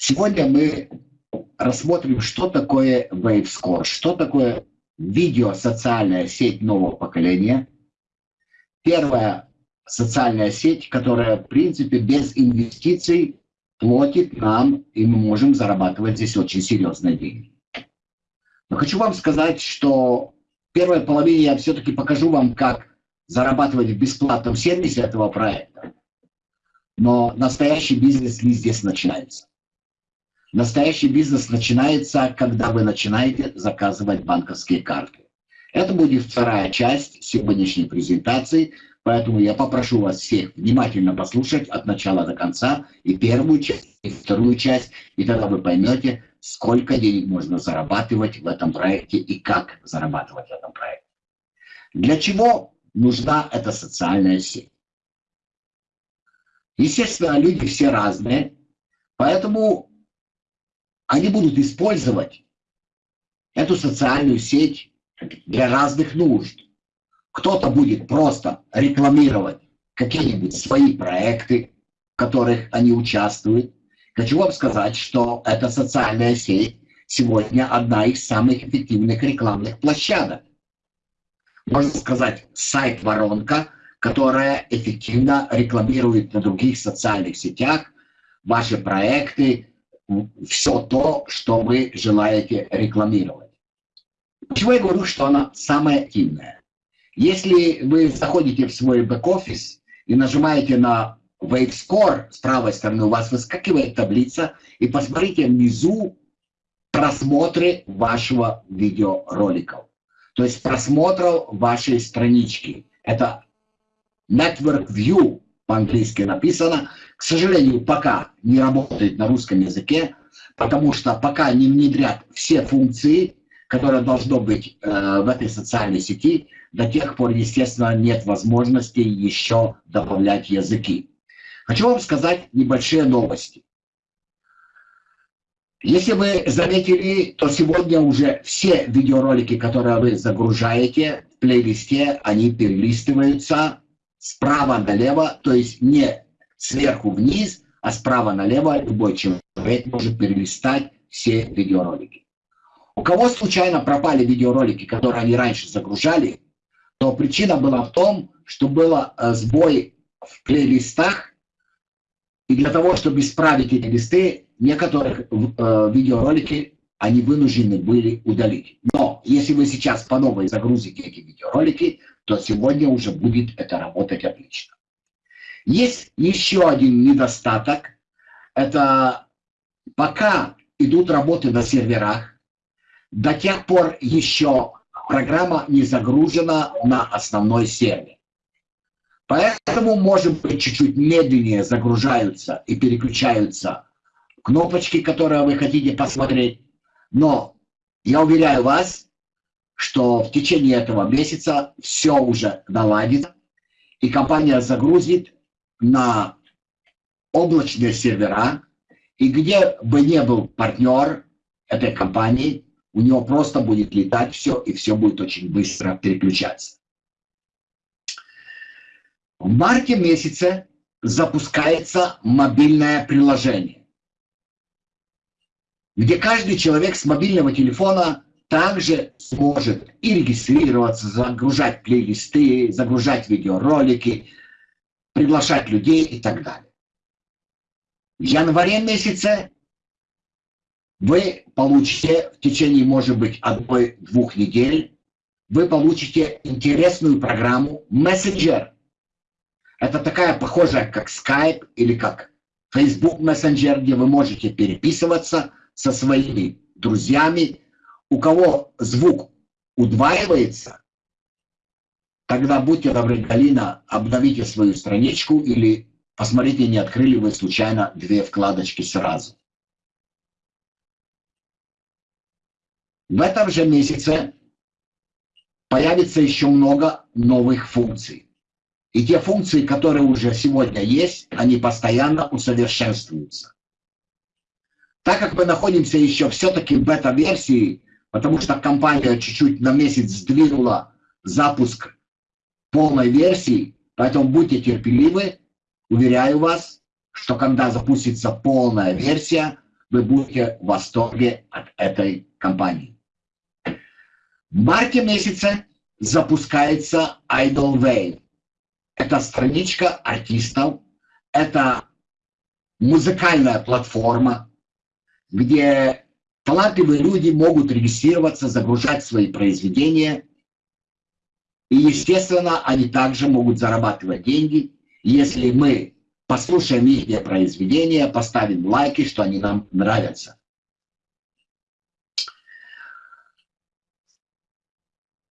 Сегодня мы рассмотрим, что такое WaveScore, что такое видео-социальная сеть нового поколения. Первая социальная сеть, которая, в принципе, без инвестиций платит нам, и мы можем зарабатывать здесь очень серьезные деньги. Но хочу вам сказать, что в первой половине я все-таки покажу вам, как зарабатывать в бесплатном сервисе этого проекта. Но настоящий бизнес не здесь начинается. Настоящий бизнес начинается, когда вы начинаете заказывать банковские карты. Это будет вторая часть сегодняшней презентации, поэтому я попрошу вас всех внимательно послушать от начала до конца и первую часть, и вторую часть, и тогда вы поймете, сколько денег можно зарабатывать в этом проекте и как зарабатывать в этом проекте. Для чего нужна эта социальная сеть? Естественно, люди все разные, поэтому они будут использовать эту социальную сеть для разных нужд. Кто-то будет просто рекламировать какие-нибудь свои проекты, в которых они участвуют. Хочу вам сказать, что эта социальная сеть сегодня одна из самых эффективных рекламных площадок. Можно сказать, сайт-воронка, которая эффективно рекламирует на других социальных сетях ваши проекты, все то, что вы желаете рекламировать. Почему я говорю, что она самая активная? Если вы заходите в свой бэк-офис и нажимаете на Wave Score, с правой стороны у вас выскакивает таблица, и посмотрите внизу просмотры вашего видеоролика. То есть просмотров вашей странички. Это Network View по-английски написано. К сожалению, пока не работает на русском языке, потому что пока не внедрят все функции, которые должно быть э, в этой социальной сети, до тех пор, естественно, нет возможности еще добавлять языки. Хочу вам сказать небольшие новости. Если вы заметили, то сегодня уже все видеоролики, которые вы загружаете в плейлисте, они перелистываются справа налево, то есть не сверху вниз, а справа налево любой человек может перелистать все видеоролики. У кого случайно пропали видеоролики, которые они раньше загружали, то причина была в том, что был э, сбой в плейлистах, и для того, чтобы исправить эти листы, некоторых э, видеоролики они вынуждены были удалить. Но если вы сейчас по новой загрузите эти видеоролики, то сегодня уже будет это работать отлично. Есть еще один недостаток. Это пока идут работы на серверах, до тех пор еще программа не загружена на основной сервер. Поэтому, может быть, чуть-чуть медленнее загружаются и переключаются кнопочки, которые вы хотите посмотреть. Но я уверяю вас, что в течение этого месяца все уже наладится, и компания загрузит на облачные сервера, и где бы не был партнер этой компании, у него просто будет летать все, и все будет очень быстро переключаться. В марте месяце запускается мобильное приложение, где каждый человек с мобильного телефона также сможет и регистрироваться, загружать плейлисты, загружать видеоролики, приглашать людей и так далее. В январе месяце вы получите в течение, может быть, одной-двух недель, вы получите интересную программу Messenger. Это такая похожая, как Skype или как Facebook Messenger, где вы можете переписываться со своими друзьями, у кого звук удваивается, тогда будьте добры, Галина, обновите свою страничку или посмотрите, не открыли вы случайно две вкладочки сразу. В этом же месяце появится еще много новых функций. И те функции, которые уже сегодня есть, они постоянно усовершенствуются. Так как мы находимся еще все-таки в бета-версии, потому что компания чуть-чуть на месяц сдвинула запуск полной версии, поэтому будьте терпеливы, уверяю вас, что когда запустится полная версия, вы будете в восторге от этой компании. В марте месяце запускается Idol Wave. Это страничка артистов, это музыкальная платформа, где талантливые люди могут регистрироваться, загружать свои произведения. И, естественно, они также могут зарабатывать деньги, если мы послушаем их произведения, поставим лайки, что они нам нравятся.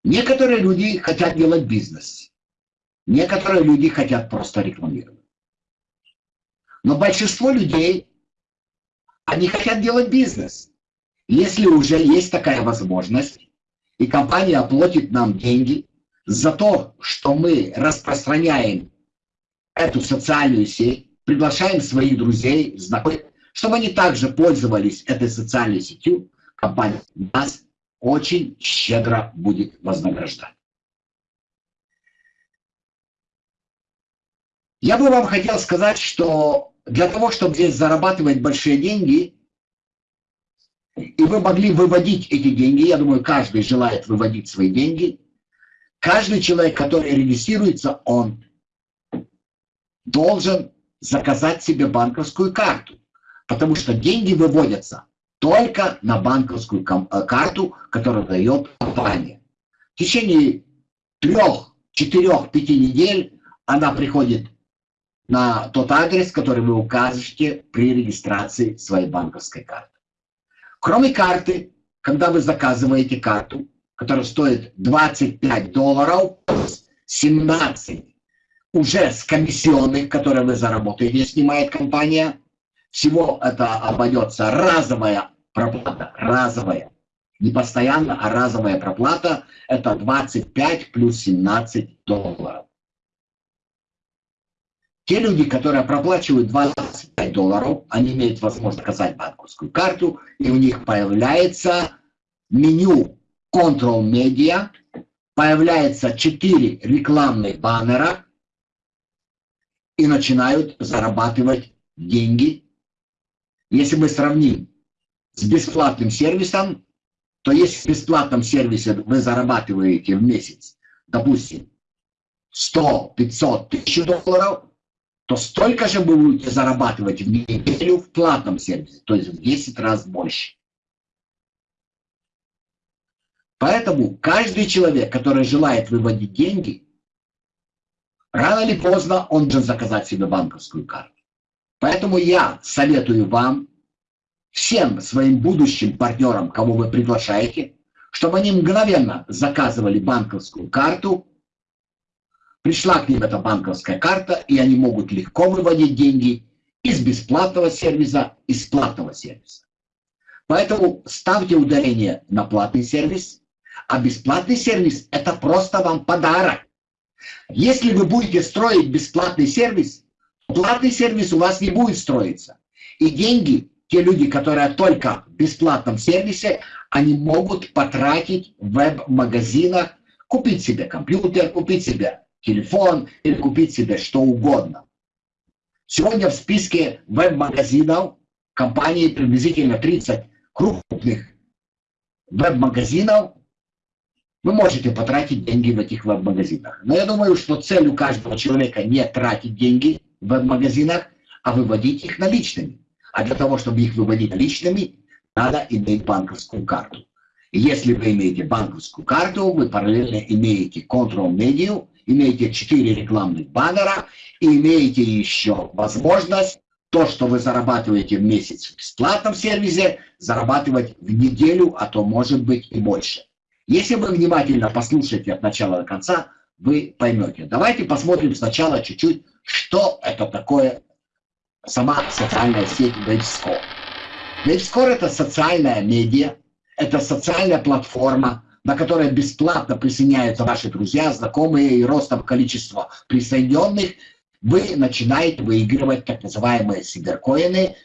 Некоторые люди хотят делать бизнес. Некоторые люди хотят просто рекламировать. Но большинство людей, они хотят делать бизнес. Если уже есть такая возможность, и компания оплатит нам деньги за то, что мы распространяем эту социальную сеть, приглашаем своих друзей, знакомых, чтобы они также пользовались этой социальной сетью, компания нас очень щедро будет вознаграждать. Я бы вам хотел сказать, что для того, чтобы здесь зарабатывать большие деньги, и вы могли выводить эти деньги, я думаю, каждый желает выводить свои деньги, каждый человек, который регистрируется, он должен заказать себе банковскую карту, потому что деньги выводятся только на банковскую э, карту, которую дает компания. В течение трех, четырех, пяти недель она приходит на тот адрес, который вы укажете при регистрации своей банковской карты. Кроме карты, когда вы заказываете карту, которая стоит 25 долларов, 17 уже с комиссионных, которые вы заработаете, снимает компания, всего это обойдется разовая проплата, разовая. Не постоянно, а разовая проплата – это 25 плюс 17 долларов. Те люди, которые проплачивают 25 долларов, они имеют возможность заказать банковскую карту, и у них появляется меню Control Media, появляется 4 рекламных баннера, и начинают зарабатывать деньги. Если мы сравним с бесплатным сервисом, то если в бесплатном сервисе вы зарабатываете в месяц, допустим, 100, 500, 1000 долларов, то столько же вы будете зарабатывать в неделю в платном сервисе, то есть в 10 раз больше. Поэтому каждый человек, который желает выводить деньги, рано или поздно он должен заказать себе банковскую карту. Поэтому я советую вам, всем своим будущим партнерам, кого вы приглашаете, чтобы они мгновенно заказывали банковскую карту Пришла к ним эта банковская карта, и они могут легко выводить деньги из бесплатного сервиса, из платного сервиса. Поэтому ставьте ударение на платный сервис, а бесплатный сервис – это просто вам подарок. Если вы будете строить бесплатный сервис, платный сервис у вас не будет строиться. И деньги, те люди, которые только в бесплатном сервисе, они могут потратить в веб-магазинах, купить себе компьютер, купить себе телефон или купить себе что угодно. Сегодня в списке веб-магазинов компании приблизительно 30 крупных веб-магазинов. Вы можете потратить деньги в этих веб-магазинах. Но я думаю, что цель у каждого человека не тратить деньги в веб-магазинах, а выводить их наличными. А для того, чтобы их выводить наличными, надо иметь банковскую карту. Если вы имеете банковскую карту, вы параллельно имеете контрол-медиа, имеете 4 рекламных баннера и имеете еще возможность то, что вы зарабатываете в месяц в бесплатном сервисе, зарабатывать в неделю, а то может быть и больше. Если вы внимательно послушаете от начала до конца, вы поймете. Давайте посмотрим сначала чуть-чуть, что это такое сама социальная сеть WaveScore. WaveScore это социальная медиа, это социальная платформа, на которое бесплатно присоединяются ваши друзья, знакомые, и ростом количества присоединенных, вы начинаете выигрывать так называемые сиберкоины,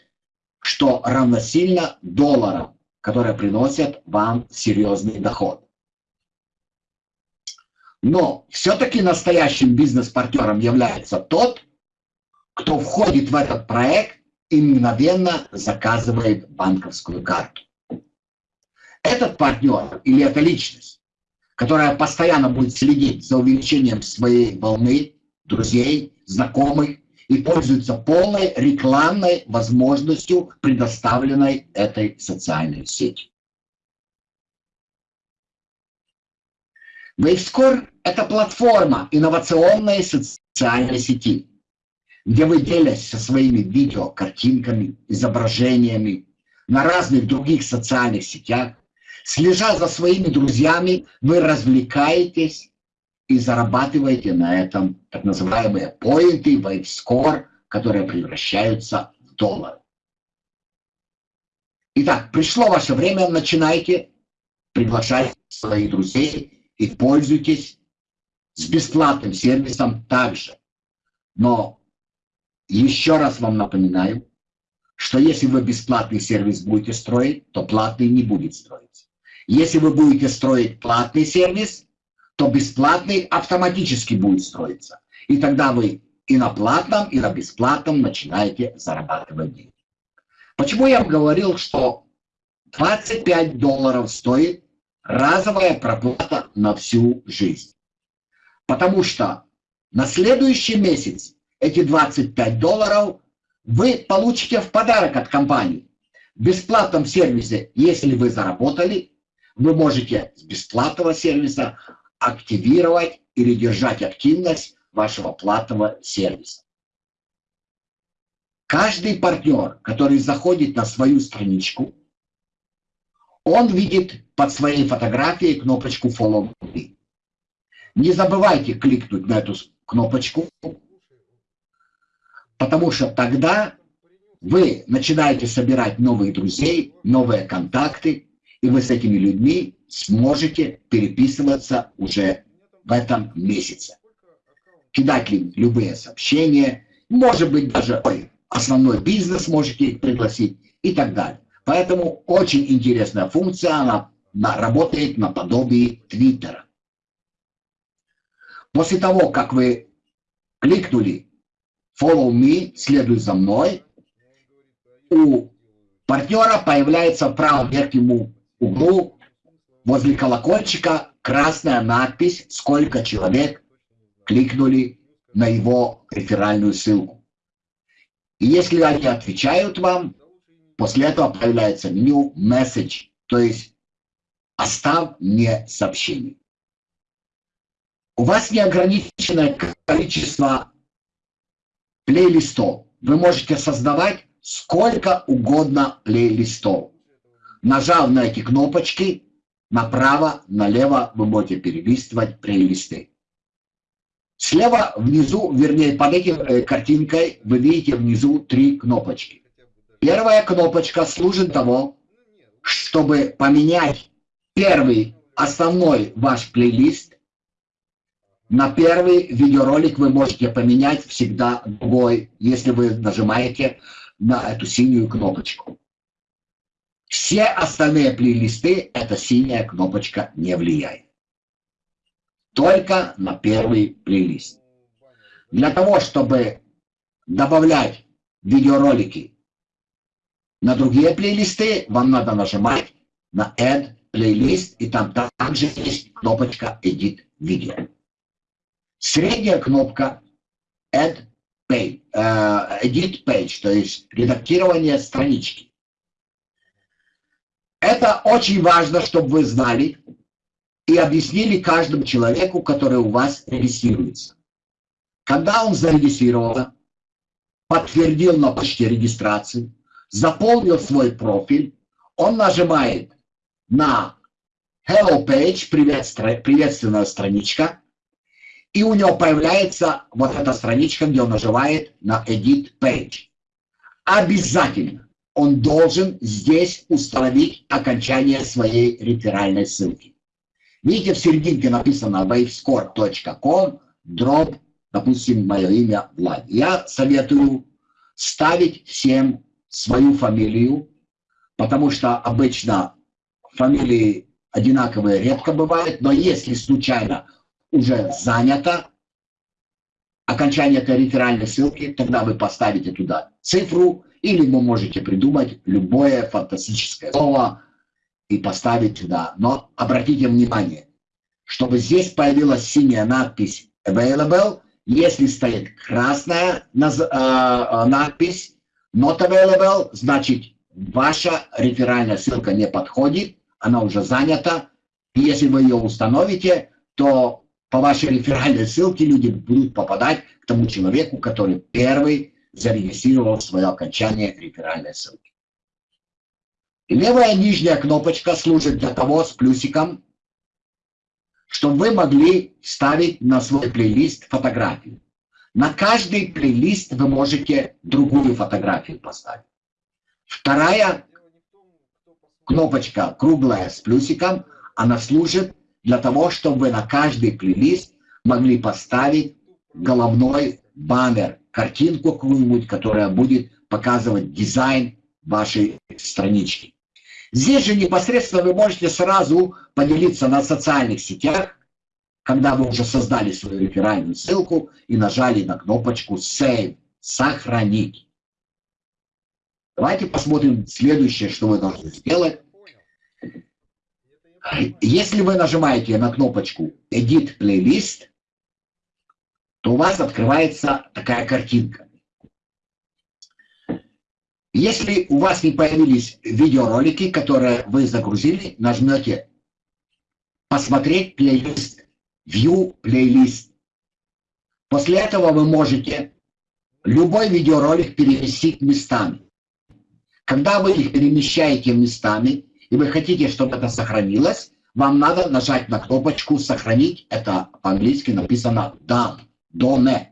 что равносильно долларам, которые приносят вам серьезный доход. Но все-таки настоящим бизнес-партнером является тот, кто входит в этот проект и мгновенно заказывает банковскую карту. Этот партнер или эта личность, которая постоянно будет следить за увеличением своей волны, друзей, знакомых, и пользуется полной рекламной возможностью, предоставленной этой социальной сетью. WaveScore – это платформа инновационной социальной сети, где вы делитесь со своими видео, картинками, изображениями на разных других социальных сетях. Слежа за своими друзьями, вы развлекаетесь и зарабатываете на этом так называемые поинты, WaveScore, которые превращаются в доллары. Итак, пришло ваше время, начинайте приглашать своих друзей и пользуйтесь с бесплатным сервисом также. Но еще раз вам напоминаю, что если вы бесплатный сервис будете строить, то платный не будет строиться. Если вы будете строить платный сервис, то бесплатный автоматически будет строиться. И тогда вы и на платном, и на бесплатном начинаете зарабатывать деньги. Почему я вам говорил, что 25 долларов стоит разовая проплата на всю жизнь. Потому что на следующий месяц эти 25 долларов вы получите в подарок от компании. В бесплатном сервисе, если вы заработали, вы можете с бесплатного сервиса активировать или держать активность вашего платного сервиса. Каждый партнер, который заходит на свою страничку, он видит под своей фотографией кнопочку Follow Me. Не забывайте кликнуть на эту кнопочку, потому что тогда вы начинаете собирать новых друзей, новые контакты, и вы с этими людьми сможете переписываться уже в этом месяце. Кидать им любые сообщения, может быть даже ой, основной бизнес можете пригласить и так далее. Поэтому очень интересная функция, она, работает наподобие Твиттера. После того, как вы кликнули Follow me, следуй за мной, у партнера появляется в правом верхнем углу возле колокольчика красная надпись, сколько человек кликнули на его реферальную ссылку. И если они отвечают вам, После этого появляется new message, то есть оставь мне сообщение. У вас неограниченное количество плейлистов. Вы можете создавать сколько угодно плейлистов. Нажав на эти кнопочки, направо, налево вы можете перелистывать плейлисты. Слева внизу, вернее под этой э, картинкой, вы видите внизу три кнопочки. Первая кнопочка служит того, чтобы поменять первый основной ваш плейлист на первый видеоролик вы можете поменять всегда другой, если вы нажимаете на эту синюю кнопочку. Все остальные плейлисты эта синяя кнопочка не влияет. Только на первый плейлист. Для того, чтобы добавлять видеоролики на другие плейлисты вам надо нажимать на Add Playlist, и там также есть кнопочка Edit Video. Средняя кнопка Add Page, uh, Edit Page, то есть редактирование странички. Это очень важно, чтобы вы знали и объяснили каждому человеку, который у вас регистрируется. Когда он зарегистрировался, подтвердил на почте регистрации, заполнил свой профиль, он нажимает на Hello Page, приветственная страничка, и у него появляется вот эта страничка, где он нажимает на Edit Page. Обязательно он должен здесь установить окончание своей реферальной ссылки. Видите, в серединке написано wavescore.com, drop, допустим, мое имя Влад. Я советую ставить всем свою фамилию, потому что обычно фамилии одинаковые редко бывают, но если случайно уже занято окончание этой реферальной ссылки, тогда вы поставите туда цифру Или вы можете придумать любое фантастическое слово и поставить сюда. Но обратите внимание, чтобы здесь появилась синяя надпись available, если стоит красная а, надпись not available, значит ваша реферальная ссылка не подходит, она уже занята. И если вы ее установите, то по вашей реферальной ссылке люди будут попадать к тому человеку, который первый зарегистрировал свое окончание реферальной ссылки. Левая нижняя кнопочка служит для того с плюсиком, чтобы вы могли ставить на свой плейлист фотографию. На каждый плейлист вы можете другую фотографию поставить. Вторая кнопочка круглая с плюсиком, она служит для того, чтобы на каждый плейлист могли поставить головной баннер, картинку какую-нибудь, которая будет показывать дизайн вашей странички. Здесь же непосредственно вы можете сразу поделиться на социальных сетях, когда вы уже создали свою реферальную ссылку и нажали на кнопочку Save, сохранить. Давайте посмотрим следующее, что вы должны сделать. Если вы нажимаете на кнопочку Edit Playlist, то у вас открывается такая картинка. Если у вас не появились видеоролики, которые вы загрузили, нажмете «Посмотреть плейлист», «View плейлист». После этого вы можете любой видеоролик переместить местами. Когда вы их перемещаете местами, и вы хотите, чтобы это сохранилось, вам надо нажать на кнопочку «Сохранить». Это по-английски написано «Done», «Done».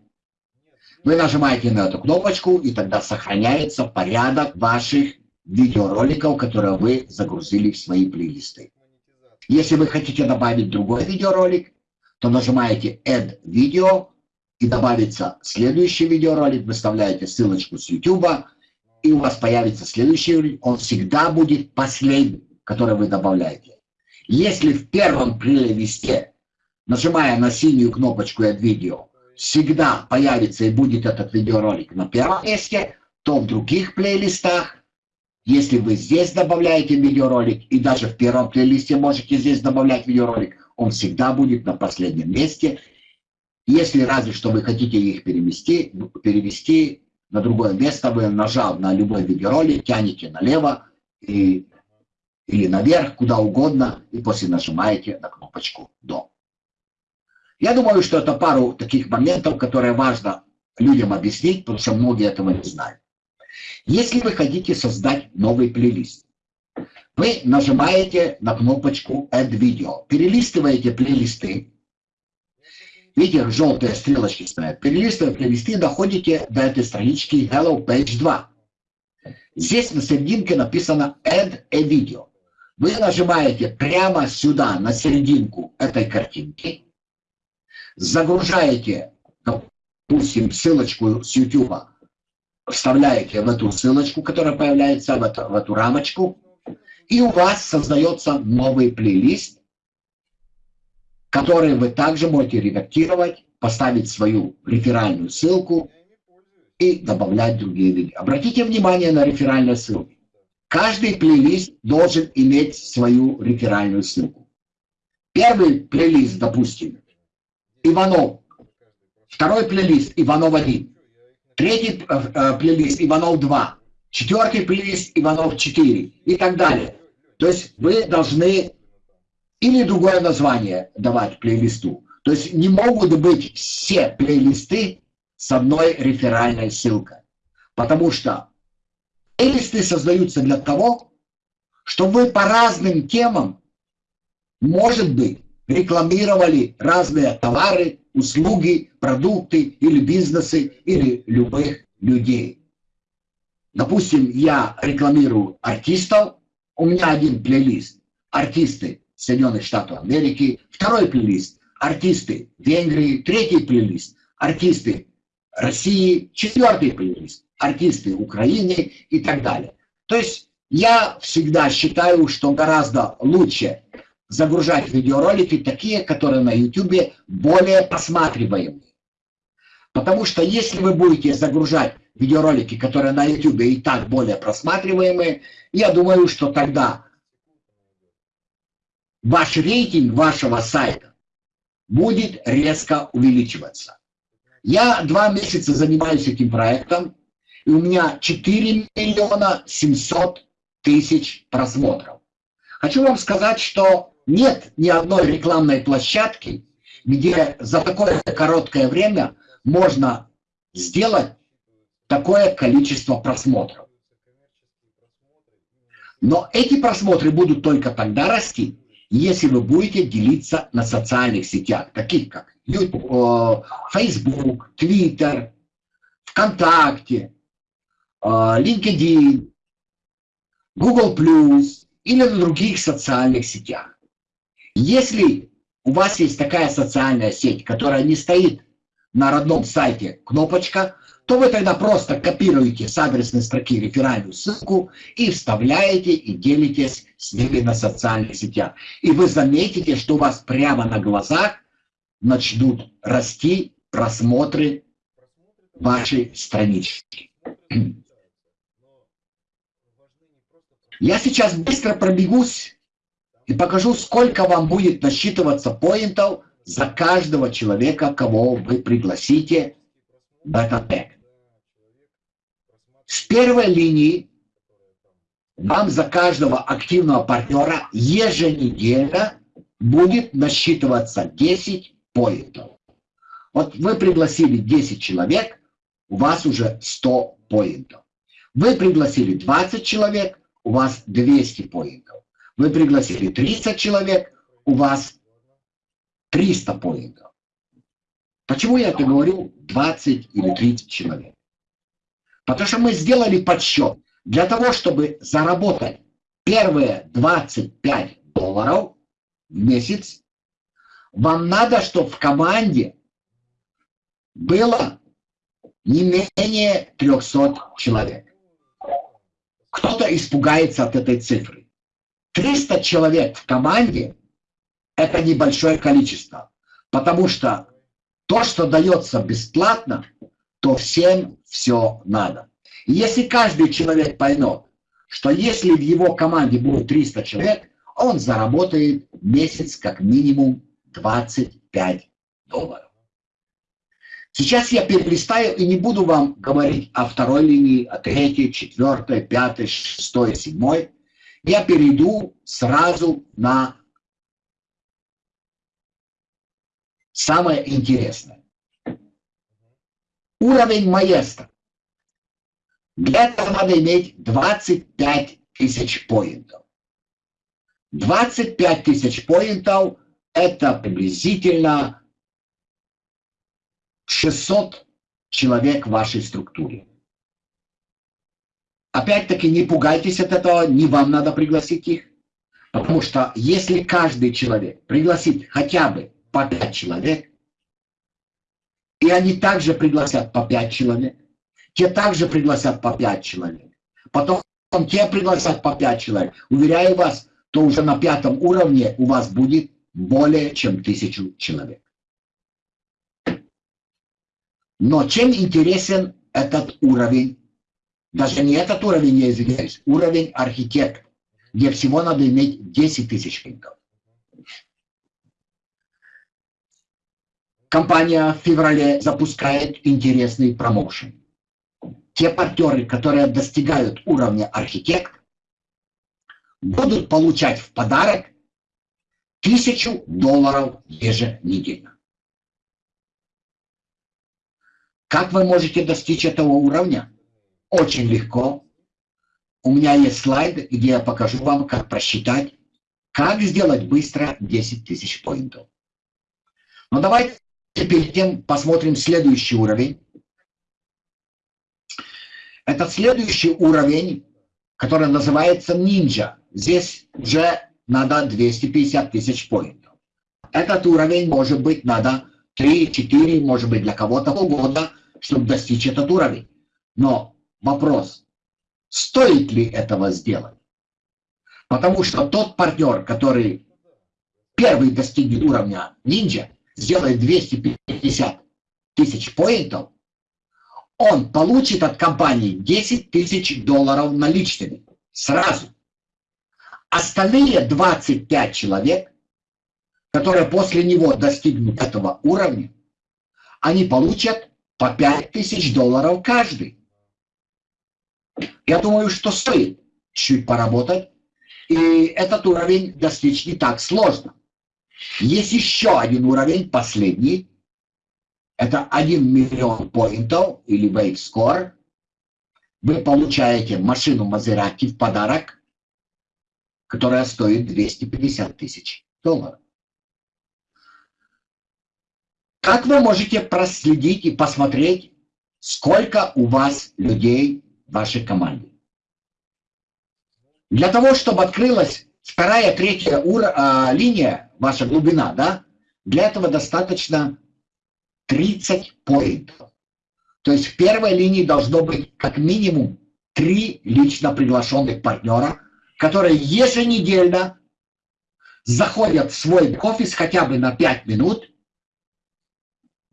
Вы нажимаете на эту кнопочку, и тогда сохраняется порядок ваших видеороликов, которые вы загрузили в свои плейлисты. Если вы хотите добавить другой видеоролик, то нажимаете Add Video, и добавится следующий видеоролик, выставляете ссылочку с YouTube, и у вас появится следующий, он всегда будет последним, который вы добавляете. Если в первом плейлисте, нажимая на синюю кнопочку «Add видео», всегда появится и будет этот видеоролик на первом месте, то в других плейлистах, если вы здесь добавляете видеоролик, и даже в первом плейлисте можете здесь добавлять видеоролик, он всегда будет на последнем месте. Если разве что вы хотите их перевести, перевести на другое место, вы нажав на любой видеоролик, тянете налево и, или наверх, куда угодно, и после нажимаете на кнопочку «До». Я думаю, что это пару таких моментов, которые важно людям объяснить, потому что многие этого не знают. Если вы хотите создать новый плейлист, вы нажимаете на кнопочку Add Video, перелистываете плейлисты, Видите, желтые стрелочки стоят. Перелистывая плейлисты, доходите до этой странички Hello Page 2. Здесь на серединке написано Add a Video. Вы нажимаете прямо сюда, на серединку этой картинки, загружаете, допустим, ссылочку с YouTube, вставляете в эту ссылочку, которая появляется в эту, в эту рамочку, и у вас создается новый плейлист, которые вы также можете редактировать, поставить свою реферальную ссылку и добавлять другие видео. Обратите внимание на реферальные ссылки. Каждый плейлист должен иметь свою реферальную ссылку. Первый плейлист, допустим, Иванов. Второй плейлист Иванов 1. Третий э, э, плейлист Иванов 2. Четвертый плейлист Иванов 4 и так далее. То есть вы должны или другое название давать плейлисту. То есть не могут быть все плейлисты с одной реферальной ссылкой. Потому что плейлисты создаются для того, чтобы вы по разным темам, может быть, рекламировали разные товары, услуги, продукты или бизнесы, или любых людей. Допустим, я рекламирую артистов, у меня один плейлист, артисты Соединенных Штатов Америки, второй плейлист – артисты Венгрии, третий плейлист – артисты России, четвертый плейлист – артисты Украины и так далее. То есть я всегда считаю, что гораздо лучше загружать видеоролики такие, которые на YouTube более просматриваемые. Потому что если вы будете загружать видеоролики, которые на YouTube и так более просматриваемые, я думаю, что тогда ваш рейтинг вашего сайта будет резко увеличиваться. Я два месяца занимаюсь этим проектом, и у меня 4 миллиона 700 тысяч просмотров. Хочу вам сказать, что нет ни одной рекламной площадки, где за такое короткое время можно сделать такое количество просмотров. Но эти просмотры будут только тогда расти, если вы будете делиться на социальных сетях, таких как YouTube, Facebook, Twitter, ВКонтакте, LinkedIn, Google+, или на других социальных сетях. Если у вас есть такая социальная сеть, которая не стоит на родном сайте кнопочка, то вы тогда просто копируете с адресной строки реферальную ссылку и вставляете и делитесь с ними на социальных сетях. И вы заметите, что у вас прямо на глазах начнут расти просмотры вашей странички. Я сейчас быстро пробегусь и покажу, сколько вам будет насчитываться поинтов за каждого человека, кого вы пригласите в этот тег. С первой линии вам за каждого активного партнера еженедельно будет насчитываться 10 поинтов. Вот вы пригласили 10 человек, у вас уже 100 поинтов. Вы пригласили 20 человек, у вас 200 поинтов. Вы пригласили 30 человек, у вас 300 поинтов. Почему я это говорю 20 или 30 человек? Потому что мы сделали подсчет. Для того, чтобы заработать первые 25 долларов в месяц, вам надо, чтобы в команде было не менее 300 человек. Кто-то испугается от этой цифры. 300 человек в команде – это небольшое количество, потому что то, что дается бесплатно, то всем все надо. И если каждый человек поймет, что если в его команде будет 300 человек, он заработает месяц как минимум 25 долларов. Сейчас я перелистаю и не буду вам говорить о второй линии, о третьей, четвертой, пятой, шестой, седьмой. Я перейду сразу на самое интересное. Уровень маэстро. Для этого надо иметь 25 тысяч поинтов. 25 тысяч поинтов – это приблизительно 600 человек в вашей структуре. Опять-таки не пугайтесь от этого, не вам надо пригласить их. Потому что если каждый человек пригласит хотя бы по 5 человек, и они также пригласят по 5 человек, те также пригласят по 5 человек, потом те пригласят по 5 человек, уверяю вас, то уже на пятом уровне у вас будет более чем тысячу человек. Но чем интересен этот уровень? Даже не этот уровень, я извиняюсь, уровень архитект, где всего надо иметь 10 тысяч кликов. Компания в феврале запускает интересный промоушен. Те партнеры, которые достигают уровня архитект, будут получать в подарок тысячу долларов еженедельно. Как вы можете достичь этого уровня? Очень легко. У меня есть слайд, где я покажу вам, как просчитать, как сделать быстро 10 тысяч поинтов. Но давайте перед тем посмотрим следующий уровень. Это следующий уровень, который называется Ninja. Здесь уже надо 250 тысяч поинтов. Этот уровень может быть надо 3-4, может быть для кого-то полгода, чтобы достичь этот уровень. Но вопрос, стоит ли этого сделать? Потому что тот партнер, который первый достигнет уровня ниндзя, сделает 250 тысяч поинтов, он получит от компании 10 тысяч долларов наличными сразу. Остальные 25 человек, которые после него достигнут этого уровня, они получат по 5 тысяч долларов каждый. Я думаю, что стоит чуть поработать, и этот уровень достичь не так сложно. Есть еще один уровень, последний, это 1 миллион поинтов или Wave Score. Вы получаете машину Мазерати в подарок, которая стоит 250 тысяч долларов. Как вы можете проследить и посмотреть, сколько у вас людей в вашей команде? Для того, чтобы открылась вторая, третья ура, а, линия, ваша глубина, да, для этого достаточно 30 поинтов. То есть в первой линии должно быть как минимум три лично приглашенных партнера, которые еженедельно заходят в свой офис хотя бы на 5 минут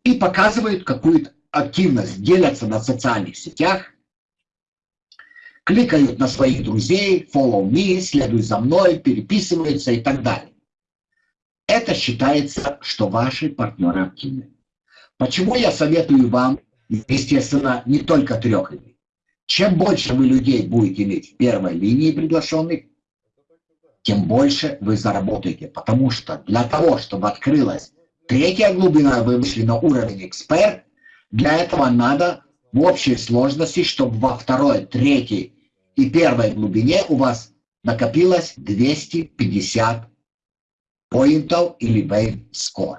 и показывают какую-то активность, делятся на социальных сетях, кликают на своих друзей, follow me, следуй за мной, переписываются и так далее. Это считается, что ваши партнеры активны. Почему я советую вам, естественно, не только трех людей. Чем больше вы людей будете иметь в первой линии приглашенных, тем больше вы заработаете. Потому что для того, чтобы открылась третья глубина, вы на уровень эксперт, для этого надо в общей сложности, чтобы во второй, третьей и первой глубине у вас накопилось 250 поинтов или wave score.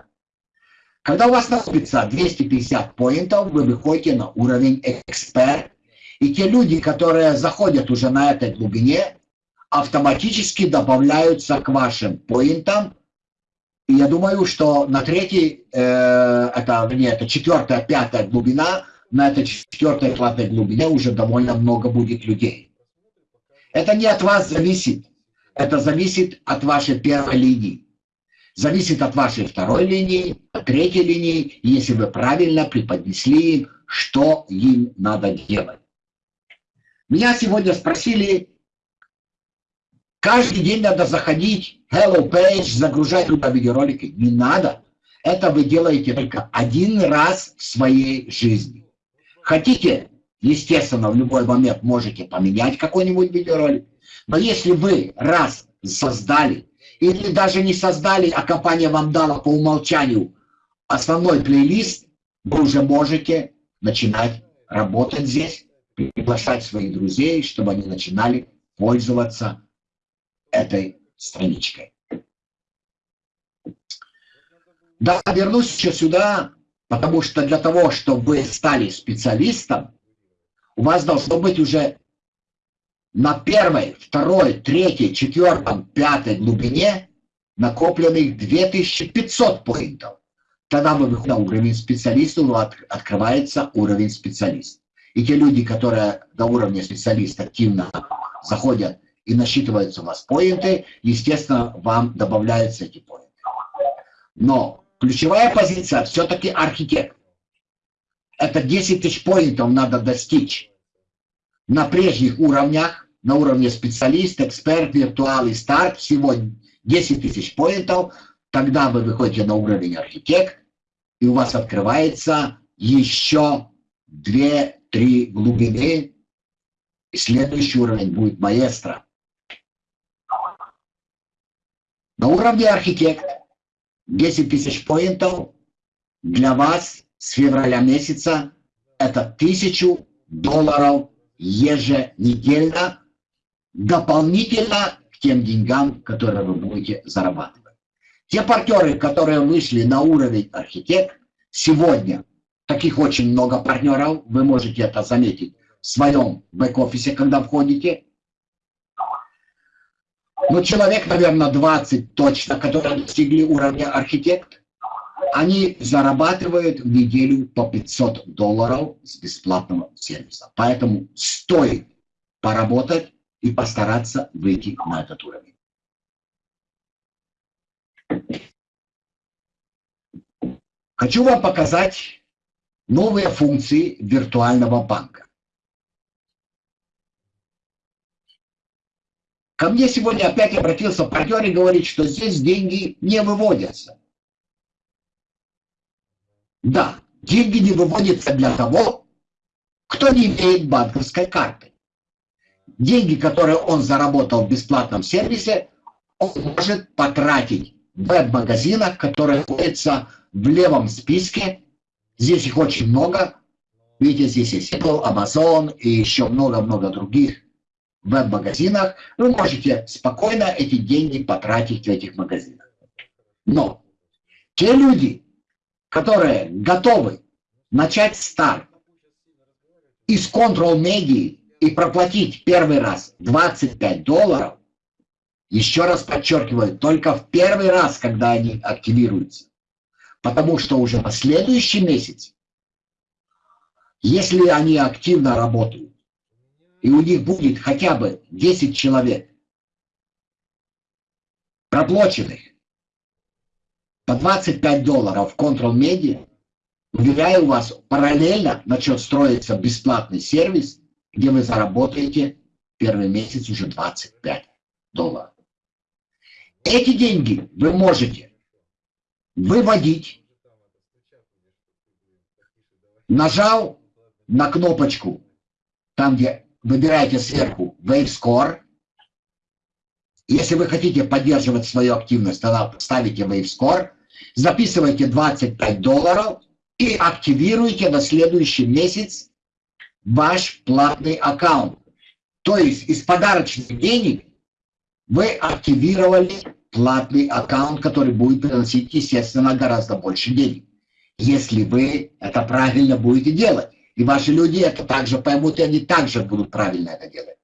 Когда у вас накопится 250 поинтов, вы выходите на уровень эксперт. И те люди, которые заходят уже на этой глубине, автоматически добавляются к вашим поинтам. Я думаю, что на третьей, э, это, не, это четвертая, пятая глубина, на этой четвертой, пятой глубине уже довольно много будет людей. Это не от вас зависит. Это зависит от вашей первой линии зависит от вашей второй линии, третьей линии, если вы правильно преподнесли им, что им надо делать. Меня сегодня спросили, каждый день надо заходить, hello page, загружать туда видеоролики. Не надо. Это вы делаете только один раз в своей жизни. Хотите, естественно, в любой момент можете поменять какой-нибудь видеоролик. Но если вы раз создали или даже не создали, а компания вам дала по умолчанию основной плейлист, вы уже можете начинать работать здесь, приглашать своих друзей, чтобы они начинали пользоваться этой страничкой. Да, вернусь еще сюда, потому что для того, чтобы вы стали специалистом, у вас должно быть уже на первой, второй, третьей, четвертой, пятой глубине накопленных 2500 поинтов. Тогда вы выходите на уровень специалиста, у вас открывается уровень специалиста. И те люди, которые до уровня специалиста активно заходят и насчитываются у вас поинты, естественно, вам добавляются эти поинты. Но ключевая позиция все-таки архитект. Это 10 тысяч поинтов надо достичь на прежних уровнях, на уровне специалист, эксперт, виртуал и старт, всего 10 тысяч поинтов, тогда вы выходите на уровень архитект, и у вас открывается еще 2-3 глубины, и следующий уровень будет маэстро. На уровне архитект 10 тысяч поинтов для вас с февраля месяца это 1000 долларов еженедельно дополнительно к тем деньгам, которые вы будете зарабатывать. Те партнеры, которые вышли на уровень архитект, сегодня, таких очень много партнеров, вы можете это заметить в своем бэк-офисе, когда входите. Ну, человек, наверное, 20 точно, которые достигли уровня архитект, они зарабатывают в неделю по 500 долларов с бесплатного сервиса. Поэтому стоит поработать и постараться выйти на этот уровень. Хочу вам показать новые функции виртуального банка. Ко мне сегодня опять обратился партнер и говорит, что здесь деньги не выводятся. Да, деньги не выводятся для того, кто не имеет банковской карты. Деньги, которые он заработал в бесплатном сервисе, он может потратить в веб-магазинах, которые находятся в левом списке. Здесь их очень много. Видите, здесь есть Apple, Amazon и еще много-много других веб-магазинах. Вы можете спокойно эти деньги потратить в этих магазинах. Но те люди, которые готовы начать старт из Control Media и проплатить первый раз 25 долларов, еще раз подчеркиваю, только в первый раз, когда они активируются. Потому что уже на следующий месяц, если они активно работают, и у них будет хотя бы 10 человек. Проплаченных. По 25 долларов в Control Media, уверяю вас, параллельно начнет строиться бесплатный сервис, где вы заработаете первый месяц уже 25 долларов. Эти деньги вы можете выводить, нажал на кнопочку, там где выбираете сверху Wave Score. Если вы хотите поддерживать свою активность, тогда ставите Wave Score, записывайте 25 долларов и активируйте на следующий месяц ваш платный аккаунт. То есть из подарочных денег вы активировали платный аккаунт, который будет приносить, естественно, гораздо больше денег. Если вы это правильно будете делать. И ваши люди это также поймут, и они также будут правильно это делать.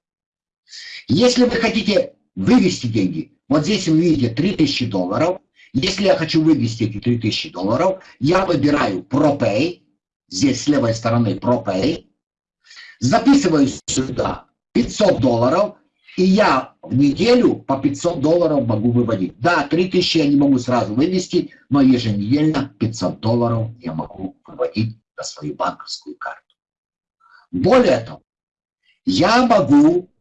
Если вы хотите вывести деньги, вот здесь вы видите 3000 долларов. Если я хочу вывести эти 3000 долларов, я выбираю ProPay, здесь с левой стороны ProPay, записываю сюда 500 долларов, и я в неделю по 500 долларов могу выводить. Да, 3000 я не могу сразу вывести, но еженедельно 500 долларов я могу выводить на свою банковскую карту. Более того, я могу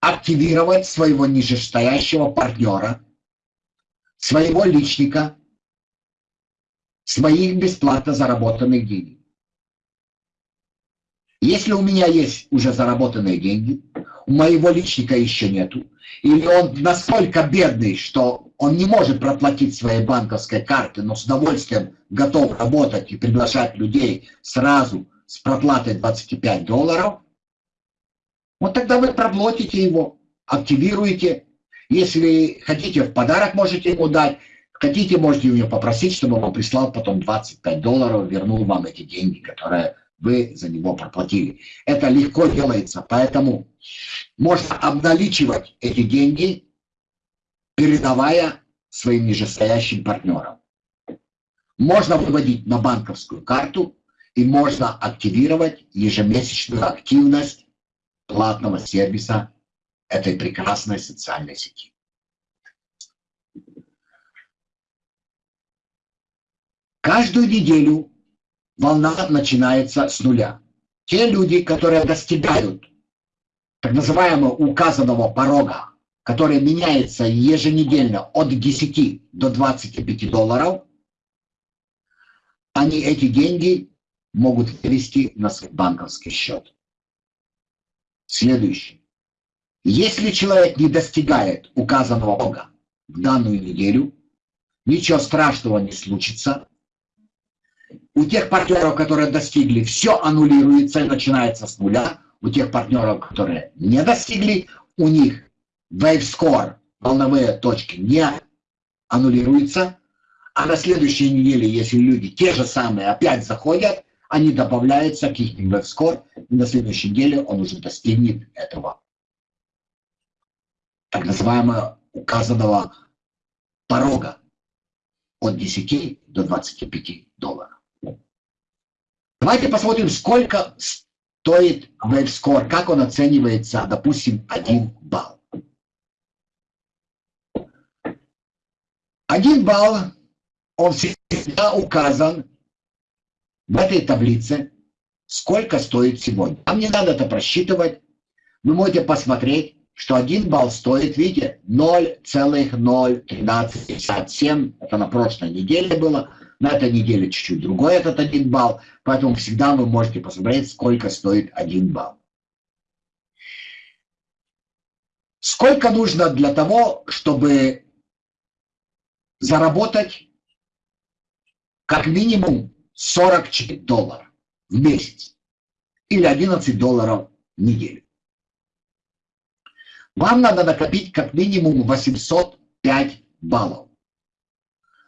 активировать своего нижестоящего партнера, своего личника, своих бесплатно заработанных денег. Если у меня есть уже заработанные деньги, у моего личника еще нету, или он настолько бедный, что он не может проплатить своей банковской карты, но с удовольствием готов работать и приглашать людей сразу с проплатой 25 долларов, вот тогда вы проплатите его, активируете. Если хотите, в подарок можете ему дать. Хотите, можете у него попросить, чтобы он прислал потом 25 долларов, вернул вам эти деньги, которые вы за него проплатили. Это легко делается, поэтому можно обналичивать эти деньги, передавая своим нижестоящим партнерам. Можно выводить на банковскую карту и можно активировать ежемесячную активность платного сервиса этой прекрасной социальной сети. Каждую неделю волна начинается с нуля. Те люди, которые достигают так называемого указанного порога, который меняется еженедельно от 10 до 25 долларов, они эти деньги могут перевести на свой банковский счет. Следующее. Если человек не достигает указанного Бога в данную неделю, ничего страшного не случится, у тех партнеров, которые достигли, все аннулируется и начинается с нуля. У тех партнеров, которые не достигли, у них wave score, волновые точки, не аннулируются. А на следующей неделе, если люди те же самые опять заходят, они добавляются к их score, и на следующей неделе он уже достигнет этого так называемого указанного порога от 10 до 25 долларов. Давайте посмотрим, сколько стоит WaveScore, как он оценивается, допустим, 1 балл. Один балл, он всегда указан в этой таблице, сколько стоит сегодня. Вам не надо это просчитывать. Вы можете посмотреть, что один балл стоит, видите, 0,01357. Это на прошлой неделе было. На этой неделе чуть-чуть другой этот один балл. Поэтому всегда вы можете посмотреть, сколько стоит один балл. Сколько нужно для того, чтобы заработать как минимум 44 доллара в месяц или 11 долларов в неделю? Вам надо накопить как минимум 805 баллов.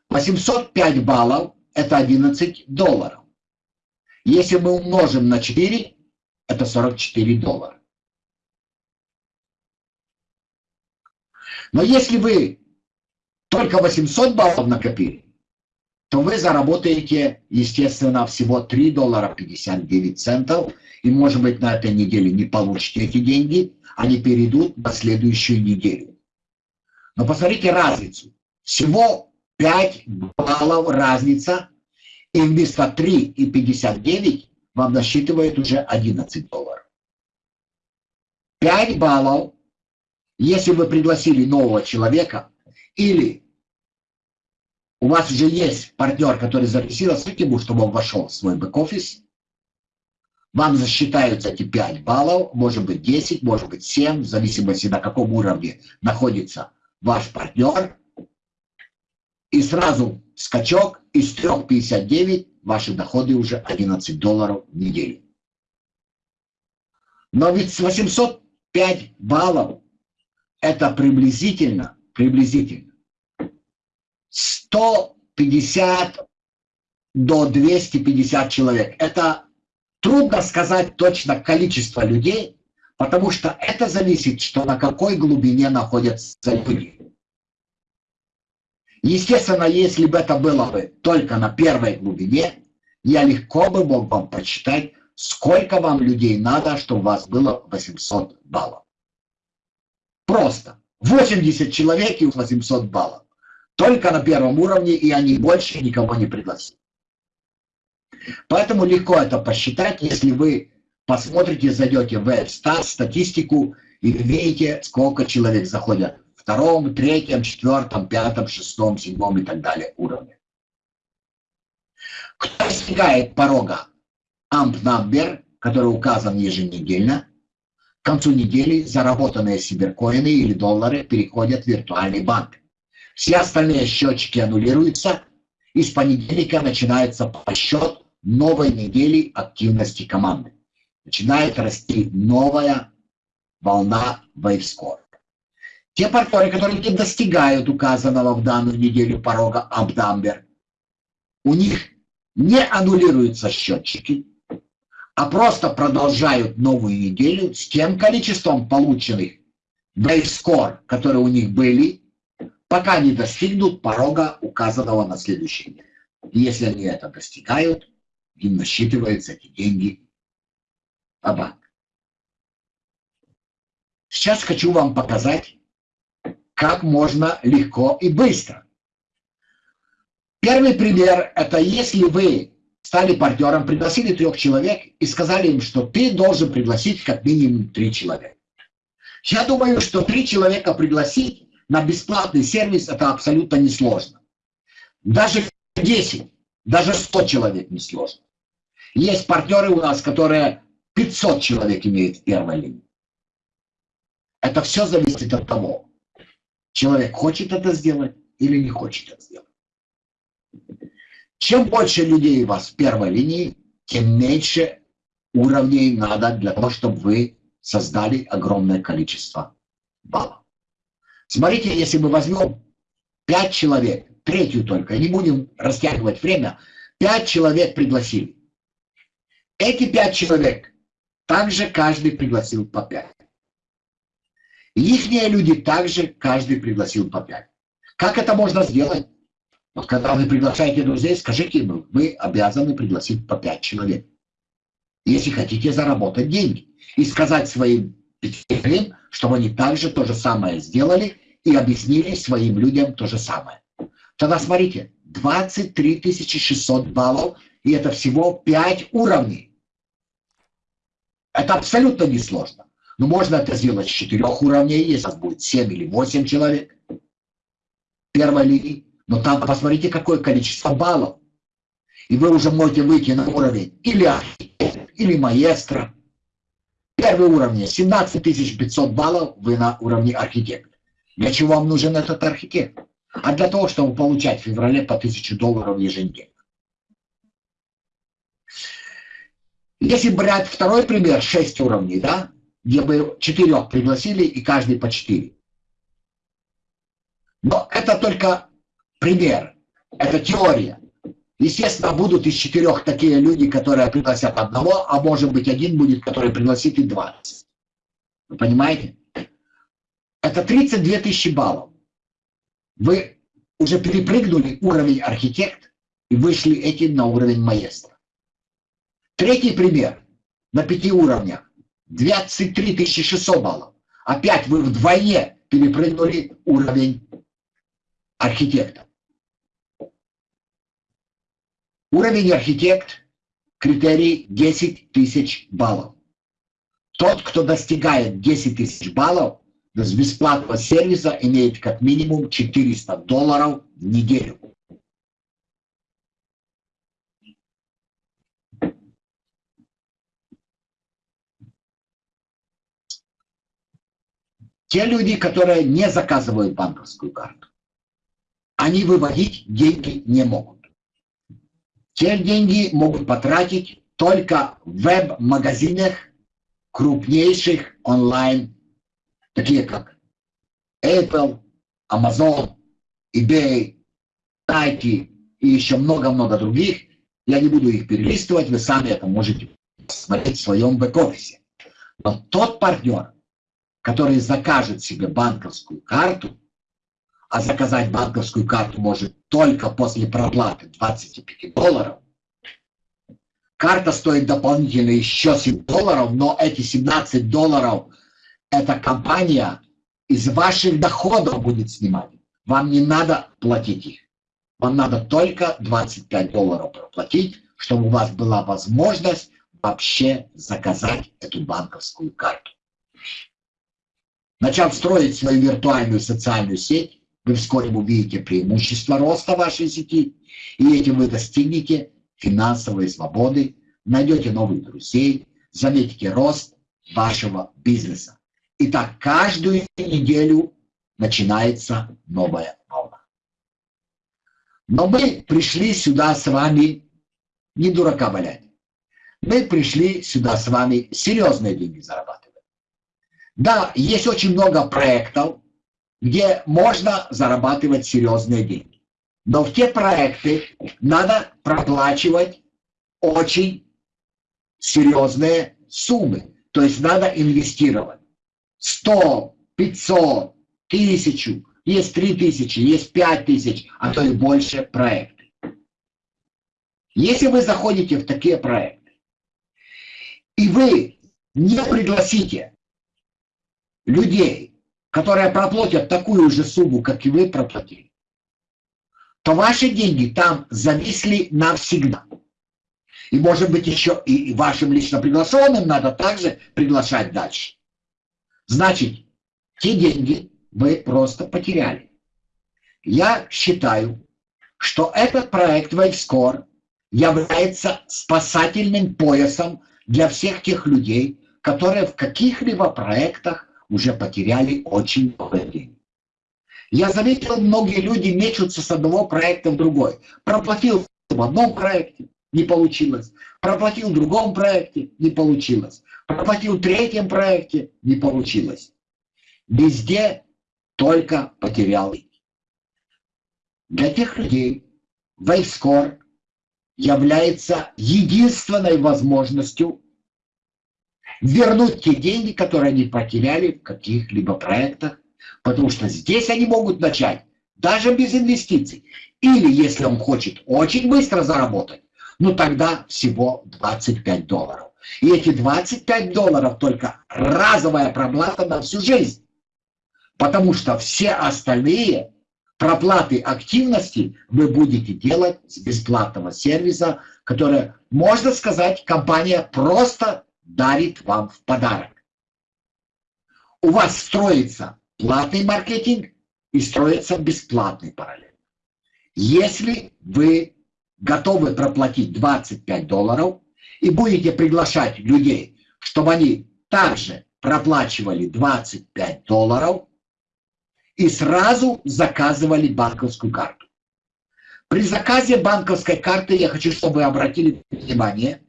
805 баллов – это 11 долларов. Если мы умножим на 4, это 44 доллара. Но если вы только 800 баллов накопили, то вы заработаете, естественно, всего 3 доллара 59 центов. И, может быть, на этой неделе не получите эти деньги, они перейдут на следующую неделю. Но посмотрите разницу. Всего 5 баллов разница, и вместо 3,59 вам насчитывает уже 11 долларов. 5 баллов если вы пригласили нового человека, или у вас уже есть партнер, который зарегистрировался, ему, чтобы он вошел в свой бэк-офис, вам засчитаются эти 5 баллов, может быть 10, может быть 7, в зависимости на каком уровне находится ваш партнер. И сразу скачок из 3,59 ваши доходы уже 11 долларов в неделю. Но ведь с 805 баллов это приблизительно, приблизительно 150 до 250 человек. Это трудно сказать точно количество людей, потому что это зависит, что на какой глубине находятся люди. Естественно, если бы это было бы только на первой глубине, я легко бы мог вам прочитать, сколько вам людей надо, чтобы у вас было 800 баллов. Просто. 80 человек и 800 баллов. Только на первом уровне, и они больше никого не пригласили. Поэтому легко это посчитать, если вы посмотрите, зайдете в WebStat, статистику, и видите, сколько человек заходят в втором, третьем, четвертом, пятом, шестом, седьмом и так далее уровне. Кто достигает порога AMP number, который указан еженедельно, к концу недели заработанные сиберкоины или доллары переходят в виртуальный банк. Все остальные счетчики аннулируются, и с понедельника начинается подсчет новой недели активности команды. Начинает расти новая волна WaveScore. Те партнеры, которые не достигают указанного в данную неделю порога Абдамбер, у них не аннулируются счетчики, а просто продолжают новую неделю с тем количеством полученных бейскор, которые у них были, пока не достигнут порога, указанного на следующий день. Если они это достигают, им насчитываются эти деньги по банк. Сейчас хочу вам показать, как можно легко и быстро. Первый пример – это если вы стали партнером, пригласили трех человек и сказали им, что ты должен пригласить как минимум три человека. Я думаю, что три человека пригласить на бесплатный сервис это абсолютно несложно. Даже 10, даже 100 человек несложно. Есть партнеры у нас, которые 500 человек имеют в первой линии. Это все зависит от того, человек хочет это сделать или не хочет это сделать. Чем больше людей у вас в первой линии, тем меньше уровней надо для того, чтобы вы создали огромное количество баллов. Смотрите, если мы возьмем 5 человек, третью только, не будем растягивать время, 5 человек пригласили. Эти 5 человек также каждый пригласил по 5. Ихние люди также каждый пригласил по 5. Как это можно сделать? Вот когда вы приглашаете друзей, скажите им, вы обязаны пригласить по 5 человек. Если хотите заработать деньги. И сказать своим пятерым, чтобы они также то же самое сделали и объяснили своим людям то же самое. Тогда смотрите, 23 600 баллов И это всего 5 уровней. Это абсолютно несложно. Но можно это сделать с 4 уровней, если у будет 7 или 8 человек первой линии. Но там посмотрите, какое количество баллов. И вы уже можете выйти на уровень или архитектор, или маэстро. Первый уровень 17 500 баллов, вы на уровне архитектора. Для чего вам нужен этот архитектор? А для того, чтобы получать в феврале по 1000 долларов еженедельно. Если брать второй пример, 6 уровней, да, где бы четырех пригласили и каждый по 4. Но это только пример, это теория. Естественно, будут из четырех такие люди, которые пригласят одного, а может быть один будет, который пригласит и 20. Вы понимаете? Это 32 тысячи баллов. Вы уже перепрыгнули уровень архитект и вышли этим на уровень маэстро. Третий пример на пяти уровнях. 23 600 баллов. Опять вы вдвойне перепрыгнули уровень архитекта. Уровень архитект, критерий 10 тысяч баллов. Тот, кто достигает 10 тысяч баллов, с бесплатного сервиса имеет как минимум 400 долларов в неделю. Те люди, которые не заказывают банковскую карту, они выводить деньги не могут. Те деньги могут потратить только в веб-магазинах крупнейших онлайн, такие как Apple, Amazon, eBay, Nike и еще много-много других. Я не буду их перелистывать, вы сами это можете смотреть в своем бэк-офисе. Но тот партнер, который закажет себе банковскую карту, а заказать банковскую карту может только после проплаты 25 долларов, карта стоит дополнительно еще 7 долларов, но эти 17 долларов эта компания из ваших доходов будет снимать. Вам не надо платить их. Вам надо только 25 долларов проплатить, чтобы у вас была возможность вообще заказать эту банковскую карту. Начав строить свою виртуальную социальную сеть, вы вскоре увидите преимущества роста вашей сети, и этим вы достигнете финансовой свободы, найдете новых друзей, заметите рост вашего бизнеса. И так каждую неделю начинается новая волна. Но мы пришли сюда с вами не дурака валять. Мы пришли сюда с вами серьезные деньги зарабатывать. Да, есть очень много проектов, где можно зарабатывать серьезные деньги. Но в те проекты надо проплачивать очень серьезные суммы. То есть надо инвестировать 100, 500, 1000, есть 3000, есть 5000, а то и больше проекты. Если вы заходите в такие проекты, и вы не пригласите людей, которые проплатят такую же сумму, как и вы проплатили, то ваши деньги там зависли навсегда. И может быть еще и вашим лично приглашенным надо также приглашать дальше. Значит, те деньги вы просто потеряли. Я считаю, что этот проект WaveScore является спасательным поясом для всех тех людей, которые в каких-либо проектах уже потеряли очень много денег. Я заметил, многие люди мечутся с одного проекта в другой. Проплатил в одном проекте, не получилось. Проплатил в другом проекте, не получилось. Проплатил в третьем проекте, не получилось. Везде только потерял. Для тех людей WaveScore является единственной возможностью вернуть те деньги, которые они потеряли в каких-либо проектах, потому что здесь они могут начать даже без инвестиций. Или если он хочет очень быстро заработать, ну тогда всего 25 долларов. И эти 25 долларов только разовая проплата на всю жизнь. Потому что все остальные проплаты активности вы будете делать с бесплатного сервиса которое, можно сказать, компания просто дарит вам в подарок. У вас строится платный маркетинг и строится бесплатный параллель. Если вы готовы проплатить 25 долларов и будете приглашать людей, чтобы они также проплачивали 25 долларов и сразу заказывали банковскую карту. При заказе банковской карты я хочу, чтобы вы обратили внимание.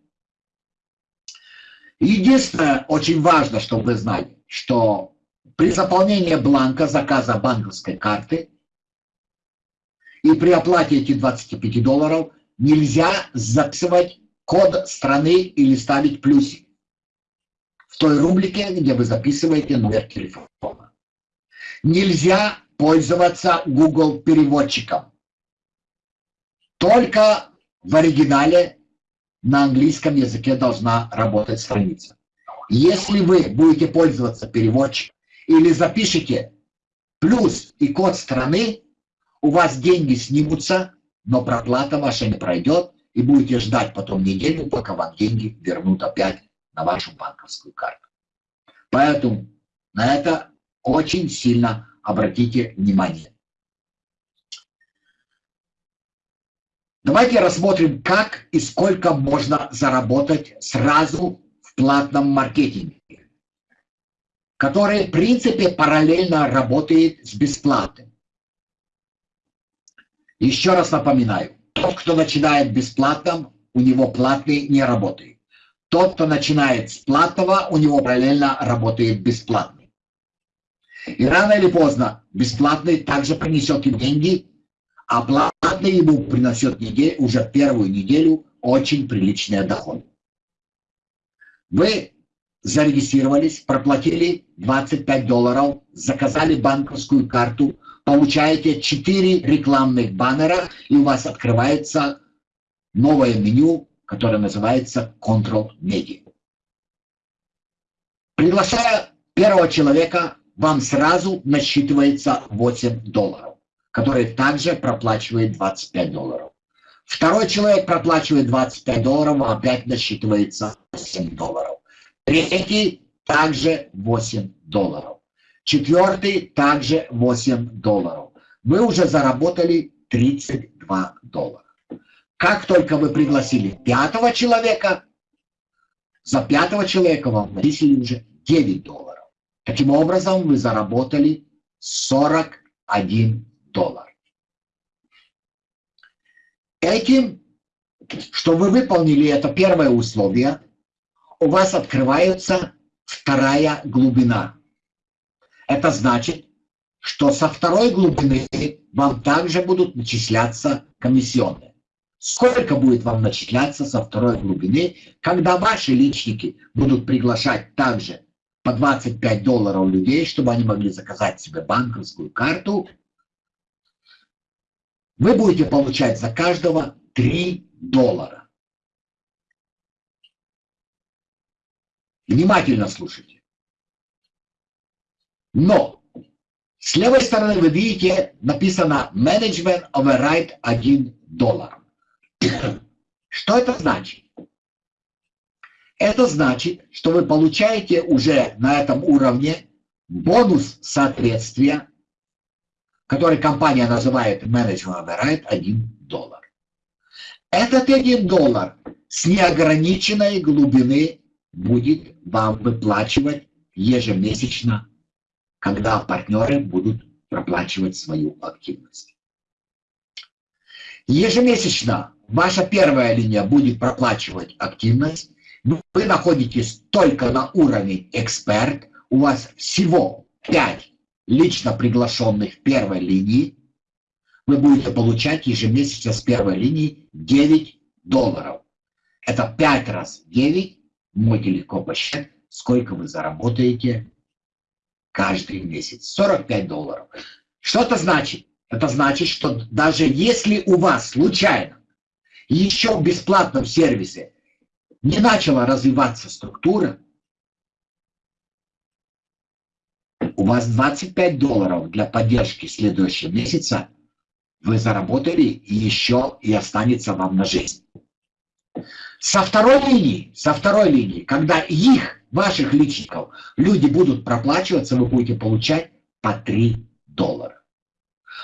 Единственное, очень важно, чтобы вы знали, что при заполнении бланка заказа банковской карты и при оплате этих 25 долларов нельзя записывать код страны или ставить плюсик в той рубрике, где вы записываете номер телефона. Нельзя пользоваться Google переводчиком. Только в оригинале на английском языке должна работать страница. Если вы будете пользоваться переводчиком или запишите плюс и код страны, у вас деньги снимутся, но проплата ваша не пройдет, и будете ждать потом неделю, пока вам деньги вернут опять на вашу банковскую карту. Поэтому на это очень сильно обратите внимание. Давайте рассмотрим, как и сколько можно заработать сразу в платном маркетинге, который, в принципе, параллельно работает с бесплатным. Еще раз напоминаю, тот, кто начинает бесплатным, у него платный не работает. Тот, кто начинает с платного, у него параллельно работает бесплатный. И рано или поздно бесплатный также принесет им деньги, а платный ему принесет неделю, уже первую неделю очень приличный доход. Вы зарегистрировались, проплатили 25 долларов, заказали банковскую карту, получаете 4 рекламных баннера, и у вас открывается новое меню, которое называется Control Media. Приглашая первого человека, вам сразу насчитывается 8 долларов, который также проплачивает 25 долларов. Второй человек проплачивает 25 долларов, а опять насчитывается 7 долларов. Третий также 8 долларов. Четвертый также 8 долларов. Вы уже заработали 32 доллара. Как только вы пригласили пятого человека, за пятого человека вам начислили уже 9 долларов. Таким образом, вы заработали 41 доллар. Этим, что вы выполнили это первое условие, у вас открывается вторая глубина. Это значит, что со второй глубины вам также будут начисляться комиссионные. Сколько будет вам начисляться со второй глубины, когда ваши личники будут приглашать также по 25 долларов людей, чтобы они могли заказать себе банковскую карту, вы будете получать за каждого 3 доллара. Внимательно слушайте. Но с левой стороны вы видите написано Management Override 1 доллар. Что это значит? Это значит, что вы получаете уже на этом уровне бонус соответствия, который компания называет Management Override 1 доллар. Этот 1 доллар с неограниченной глубины будет вам выплачивать ежемесячно когда партнеры будут проплачивать свою активность. Ежемесячно ваша первая линия будет проплачивать активность. Вы находитесь только на уровне эксперт. У вас всего 5 лично приглашенных первой линии. Вы будете получать ежемесячно с первой линии 9 долларов. Это 5 раз 9. Можете легко посчитать, сколько вы заработаете каждый месяц. 45 долларов. Что это значит? Это значит, что даже если у вас случайно еще в бесплатном сервисе не начала развиваться структура, у вас 25 долларов для поддержки следующего месяца вы заработали еще и останется вам на жизнь. Со второй линии, со второй линии, когда их, ваших личников, люди будут проплачиваться, вы будете получать по 3 доллара.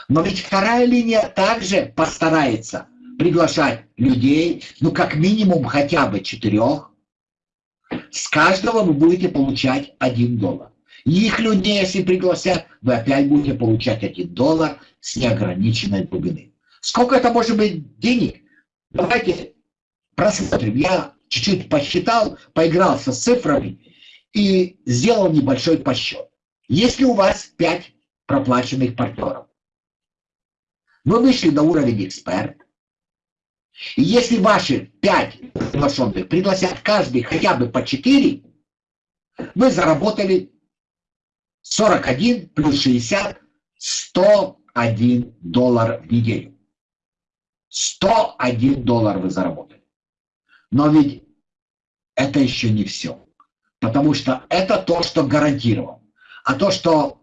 Но ведь вторая линия также постарается приглашать людей, ну как минимум хотя бы четырех. С каждого вы будете получать 1 доллар. Их людей, если пригласят, вы опять будете получать 1 доллар с неограниченной глубины. Сколько это может быть денег? Давайте просмотрим. Я чуть-чуть посчитал, поигрался с цифрами и сделал небольшой подсчет. Если у вас 5 проплаченных партнеров, вы вышли на уровень эксперт, и если ваши 5 приглашенных пригласят каждый хотя бы по 4, вы заработали 41 плюс 60, 101 доллар в неделю. 101 доллар вы заработали. Но ведь это еще не все. Потому что это то, что гарантировано. А то, что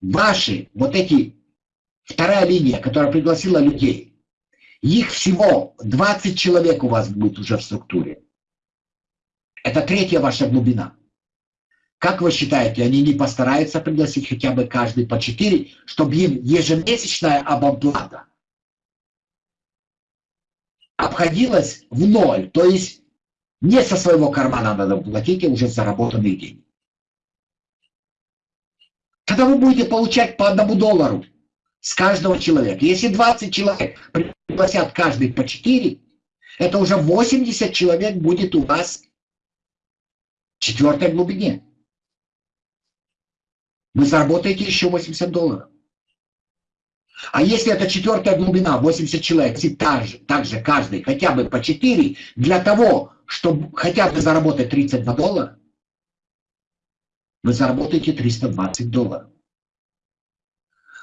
ваши вот эти, вторая линия, которая пригласила людей, их всего 20 человек у вас будет уже в структуре. Это третья ваша глубина. Как вы считаете, они не постараются пригласить хотя бы каждый по 4, чтобы им ежемесячная абонплата обходилась в ноль, то есть не со своего кармана надо платить, уже заработанные деньги. Тогда вы будете получать по одному доллару с каждого человека. Если 20 человек пригласят каждый по 4, это уже 80 человек будет у вас в четвертой глубине вы заработаете еще 80 долларов. А если это четвертая глубина, 80 человек, и также, также каждый хотя бы по 4, для того, чтобы хотя бы заработать 32 доллара, вы заработаете 320 долларов.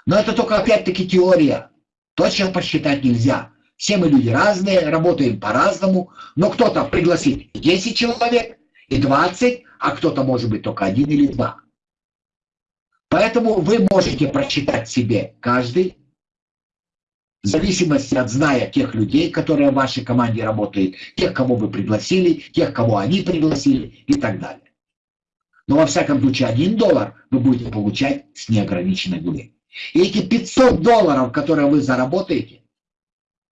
Но это только опять-таки теория. Точно посчитать нельзя. Все мы люди разные, работаем по-разному, но кто-то пригласит 10 человек и 20, а кто-то может быть только один или два. Поэтому вы можете прочитать себе каждый, в зависимости от зная тех людей, которые в вашей команде работают, тех, кого вы пригласили, тех, кого они пригласили и так далее. Но во всяком случае, один доллар вы будете получать с неограниченной глубиной. И эти 500 долларов, которые вы заработаете,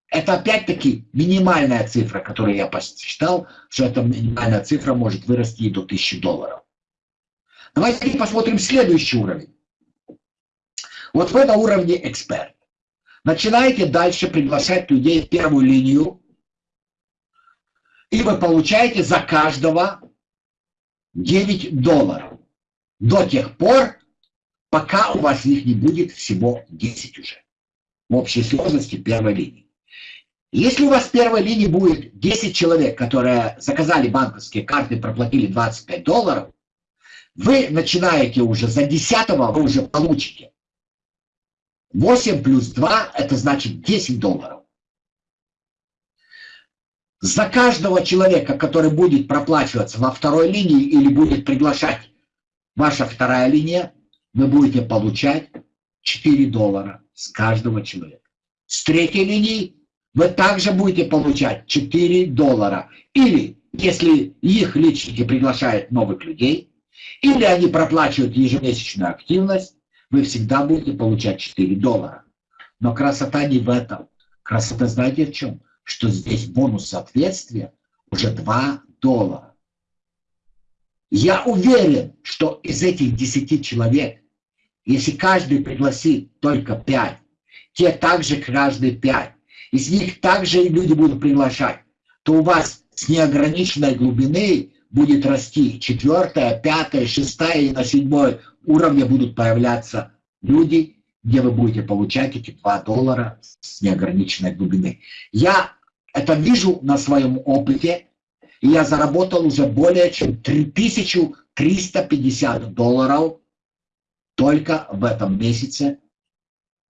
это опять-таки минимальная цифра, которую я посчитал, что эта минимальная цифра может вырасти и до 1000 долларов. Давайте посмотрим следующий уровень. Вот вы на уровне эксперт. Начинаете дальше приглашать людей в первую линию, и вы получаете за каждого 9 долларов. До тех пор, пока у вас их не будет всего 10 уже. В общей сложности первой линии. Если у вас в первой линии будет 10 человек, которые заказали банковские карты, проплатили 25 долларов, вы начинаете уже за 10 вы уже получите 8 плюс 2 это значит 10 долларов. За каждого человека, который будет проплачиваться во второй линии или будет приглашать ваша вторая линия, вы будете получать 4 доллара с каждого человека. С третьей линии вы также будете получать 4 доллара. Или, если их личники приглашают новых людей, или они проплачивают ежемесячную активность, вы всегда будете получать 4 доллара. Но красота не в этом. Красота знаете в чем? Что здесь бонус соответствия уже 2 доллара. Я уверен, что из этих 10 человек, если каждый пригласит только 5, те также каждый 5, из них также и люди будут приглашать, то у вас с неограниченной глубины будет расти четвертая, пятая, шестая и на седьмой уровне будут появляться люди, где вы будете получать эти 2 доллара с неограниченной глубины. Я это вижу на своем опыте, и я заработал уже более чем 3350 долларов только в этом месяце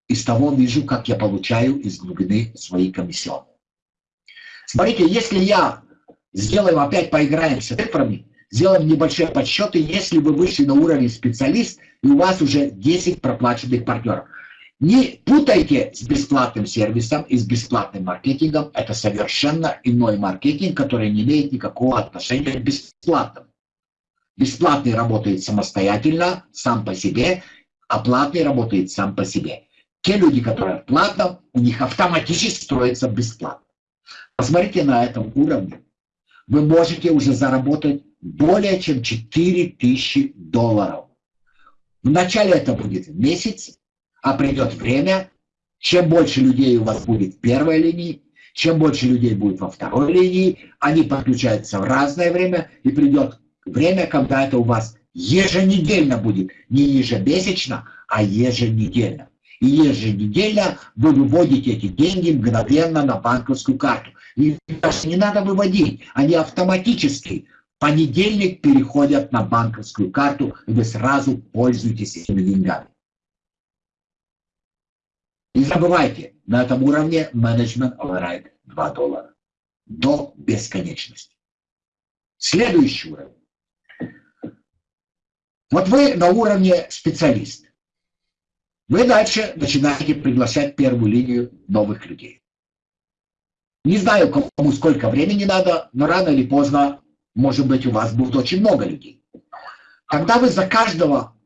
из того вижу, как я получаю из глубины своей комиссионные. Смотрите, если я сделаем, опять поиграем с цифрами, сделаем небольшие подсчеты, если вы вышли на уровень специалист, и у вас уже 10 проплаченных партнеров. Не путайте с бесплатным сервисом и с бесплатным маркетингом. Это совершенно иной маркетинг, который не имеет никакого отношения к бесплатному. Бесплатный работает самостоятельно, сам по себе, а платный работает сам по себе. Те люди, которые в у них автоматически строится бесплатно. Посмотрите на этом уровне. Вы можете уже заработать более чем 4000 долларов. Вначале это будет месяц, а придет время, чем больше людей у вас будет в первой линии, чем больше людей будет во второй линии, они подключаются в разное время, и придет время, когда это у вас еженедельно будет, не ежемесячно, а еженедельно и еженедельно вы выводите эти деньги мгновенно на банковскую карту. И даже не надо выводить, они автоматически понедельник переходят на банковскую карту, и вы сразу пользуетесь этими деньгами. Не забывайте, на этом уровне менеджмент override 2 доллара. До бесконечности. Следующий уровень. Вот вы на уровне специалист. Вы дальше начинаете приглашать первую линию новых людей. Не знаю, кому сколько времени надо, но рано или поздно, может быть, у вас будет очень много людей. Когда вы за каждого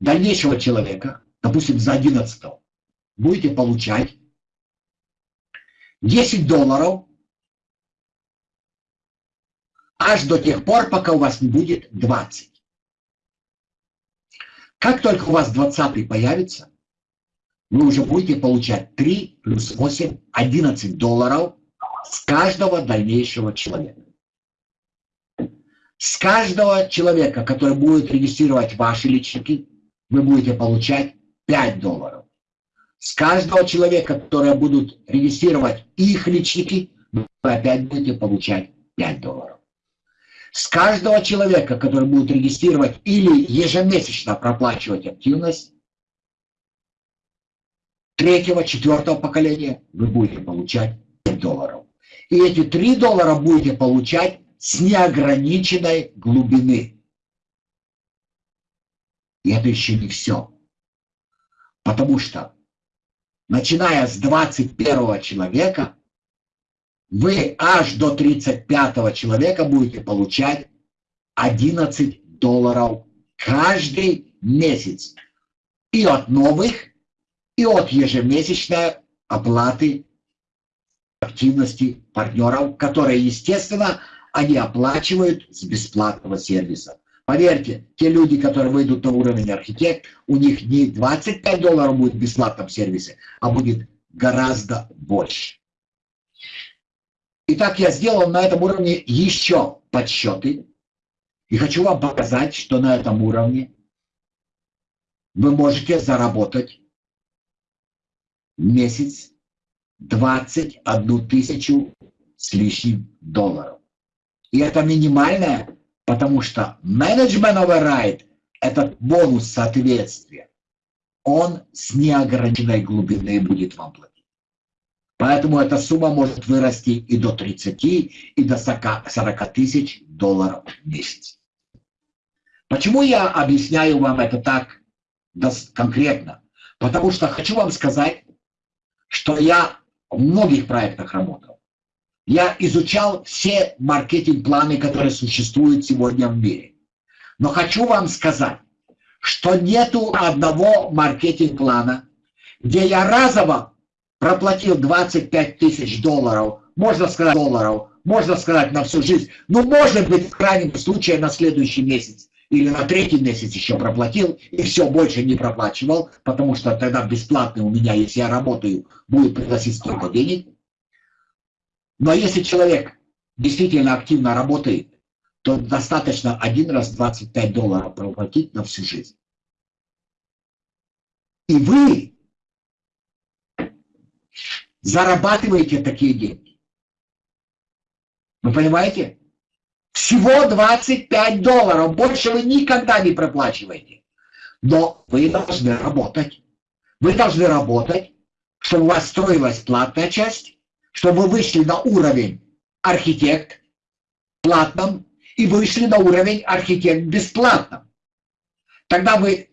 дальнейшего человека, допустим, за 11 будете получать 10 долларов аж до тех пор, пока у вас не будет 20. Как только у вас 20 появится, вы уже будете получать 3 плюс 8, 11 долларов с каждого дальнейшего человека. С каждого человека, который будет регистрировать ваши личники, вы будете получать 5 долларов. С каждого человека, который будут регистрировать их личники, вы опять будете получать 5 долларов. С каждого человека, который будет регистрировать или ежемесячно проплачивать активность, третьего, четвертого поколения вы будете получать 5 долларов. И эти 3 доллара будете получать с неограниченной глубины. И это еще не все. Потому что, начиная с 21 человека, вы аж до 35 человека будете получать 11 долларов каждый месяц. И от новых, и от ежемесячной оплаты активности партнеров, которые, естественно, они оплачивают с бесплатного сервиса. Поверьте, те люди, которые выйдут на уровень архитект, у них не 25 долларов будет в бесплатном сервисе, а будет гораздо больше. Итак, я сделал на этом уровне еще подсчеты. И хочу вам показать, что на этом уровне вы можете заработать месяц 21 тысячу с лишним долларов. И это минимальное, потому что менеджмент override – этот бонус соответствия, он с неограниченной глубины будет вам платить. Поэтому эта сумма может вырасти и до 30, и до 40 тысяч долларов в месяц. Почему я объясняю вам это так конкретно? Потому что хочу вам сказать, что я в многих проектах работал. Я изучал все маркетинг-планы, которые существуют сегодня в мире. Но хочу вам сказать, что нету одного маркетинг-плана, где я разово проплатил 25 тысяч долларов, можно сказать долларов, можно сказать на всю жизнь, но может быть в крайнем случае на следующий месяц или на третий месяц еще проплатил, и все, больше не проплачивал, потому что тогда бесплатный у меня, если я работаю, будет приносить столько денег. Но если человек действительно активно работает, то достаточно один раз 25 долларов проплатить на всю жизнь. И вы зарабатываете такие деньги. Вы понимаете? Всего 25 долларов. Больше вы никогда не проплачиваете. Но вы должны работать. Вы должны работать, чтобы у вас строилась платная часть, чтобы вы вышли на уровень архитект платном и вышли на уровень архитект бесплатном. Тогда вы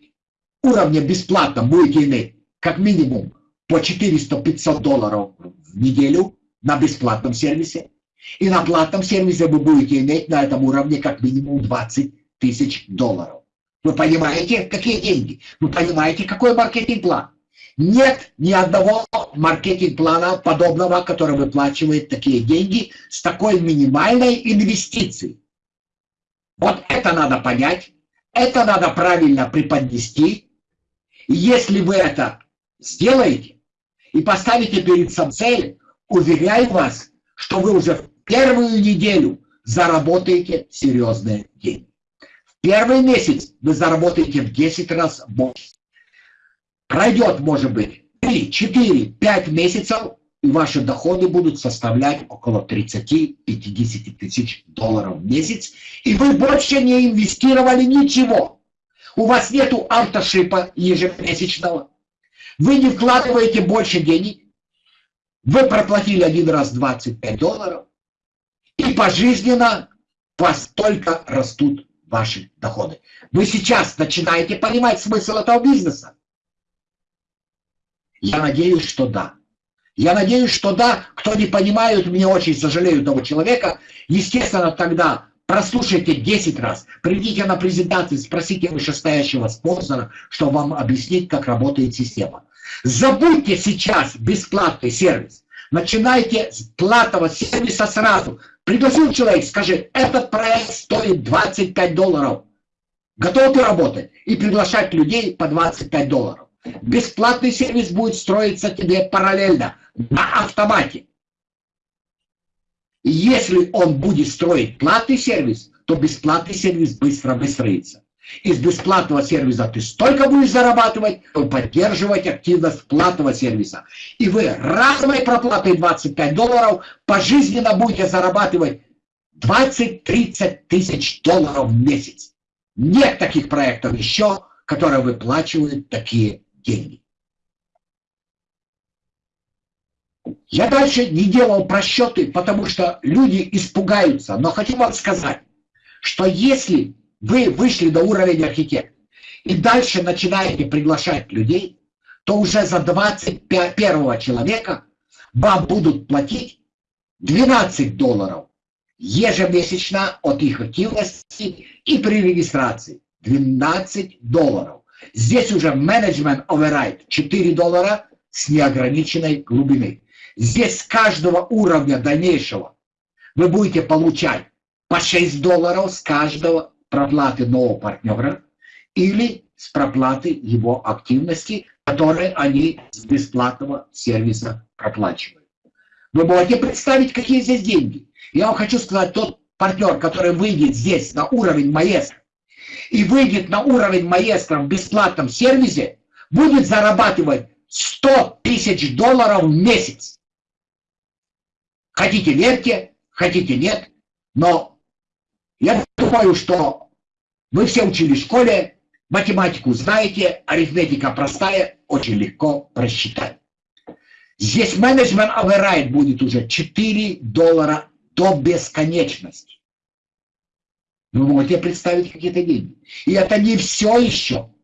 уровня бесплатном будете иметь как минимум по 400-500 долларов в неделю на бесплатном сервисе. И на платном сервисе вы будете иметь на этом уровне как минимум 20 тысяч долларов. Вы понимаете, какие деньги? Вы понимаете, какой маркетинг-план? Нет ни одного маркетинг-плана подобного, который выплачивает такие деньги с такой минимальной инвестицией. Вот это надо понять, это надо правильно преподнести. Если вы это сделаете и поставите перед собой цель, уверяю вас, что вы уже в первую неделю заработаете серьезные деньги. В первый месяц вы заработаете в 10 раз больше. Пройдет, может быть, 3, 4, 5 месяцев, и ваши доходы будут составлять около 30-50 тысяч долларов в месяц, и вы больше не инвестировали ничего. У вас нету автошипа ежемесячного, вы не вкладываете больше денег, вы проплатили один раз 25 долларов, и пожизненно вас только растут ваши доходы. Вы сейчас начинаете понимать смысл этого бизнеса. Я надеюсь, что да. Я надеюсь, что да. Кто не понимает, мне очень сожалею того человека. Естественно, тогда прослушайте 10 раз, придите на презентацию, спросите вышестоящего спонсора, чтобы вам объяснить, как работает система. Забудьте сейчас бесплатный сервис. Начинайте с платного сервиса сразу. Пригласил человек, скажи, этот проект стоит 25 долларов. Готов ты работать? И приглашать людей по 25 долларов. Бесплатный сервис будет строиться тебе параллельно, на автомате. Если он будет строить платный сервис, то бесплатный сервис быстро выстроится. Из бесплатного сервиса ты столько будешь зарабатывать, то поддерживать активность платного сервиса. И вы разовой проплатой 25 долларов пожизненно будете зарабатывать 20-30 тысяч долларов в месяц. Нет таких проектов еще, которые выплачивают такие деньги. Я дальше не делал просчеты, потому что люди испугаются. Но хочу вам сказать, что если вы вышли до уровня архитектора и дальше начинаете приглашать людей, то уже за 21 человека вам будут платить 12 долларов ежемесячно от их активности и при регистрации. 12 долларов. Здесь уже менеджмент override 4 доллара с неограниченной глубины. Здесь с каждого уровня дальнейшего вы будете получать по 6 долларов с каждого проплаты нового партнера или с проплаты его активности, которые они с бесплатного сервиса проплачивают. Вы можете представить, какие здесь деньги. Я вам хочу сказать, тот партнер, который выйдет здесь на уровень маэстро, и выйдет на уровень маэстро в бесплатном сервисе, будет зарабатывать 100 тысяч долларов в месяц. Хотите верьте, хотите нет, но я думаю, что вы все учили в школе, математику знаете, арифметика простая, очень легко просчитать. Здесь менеджмент override будет уже 4 доллара до бесконечности. Вы можете представить какие-то деньги. И это не все еще.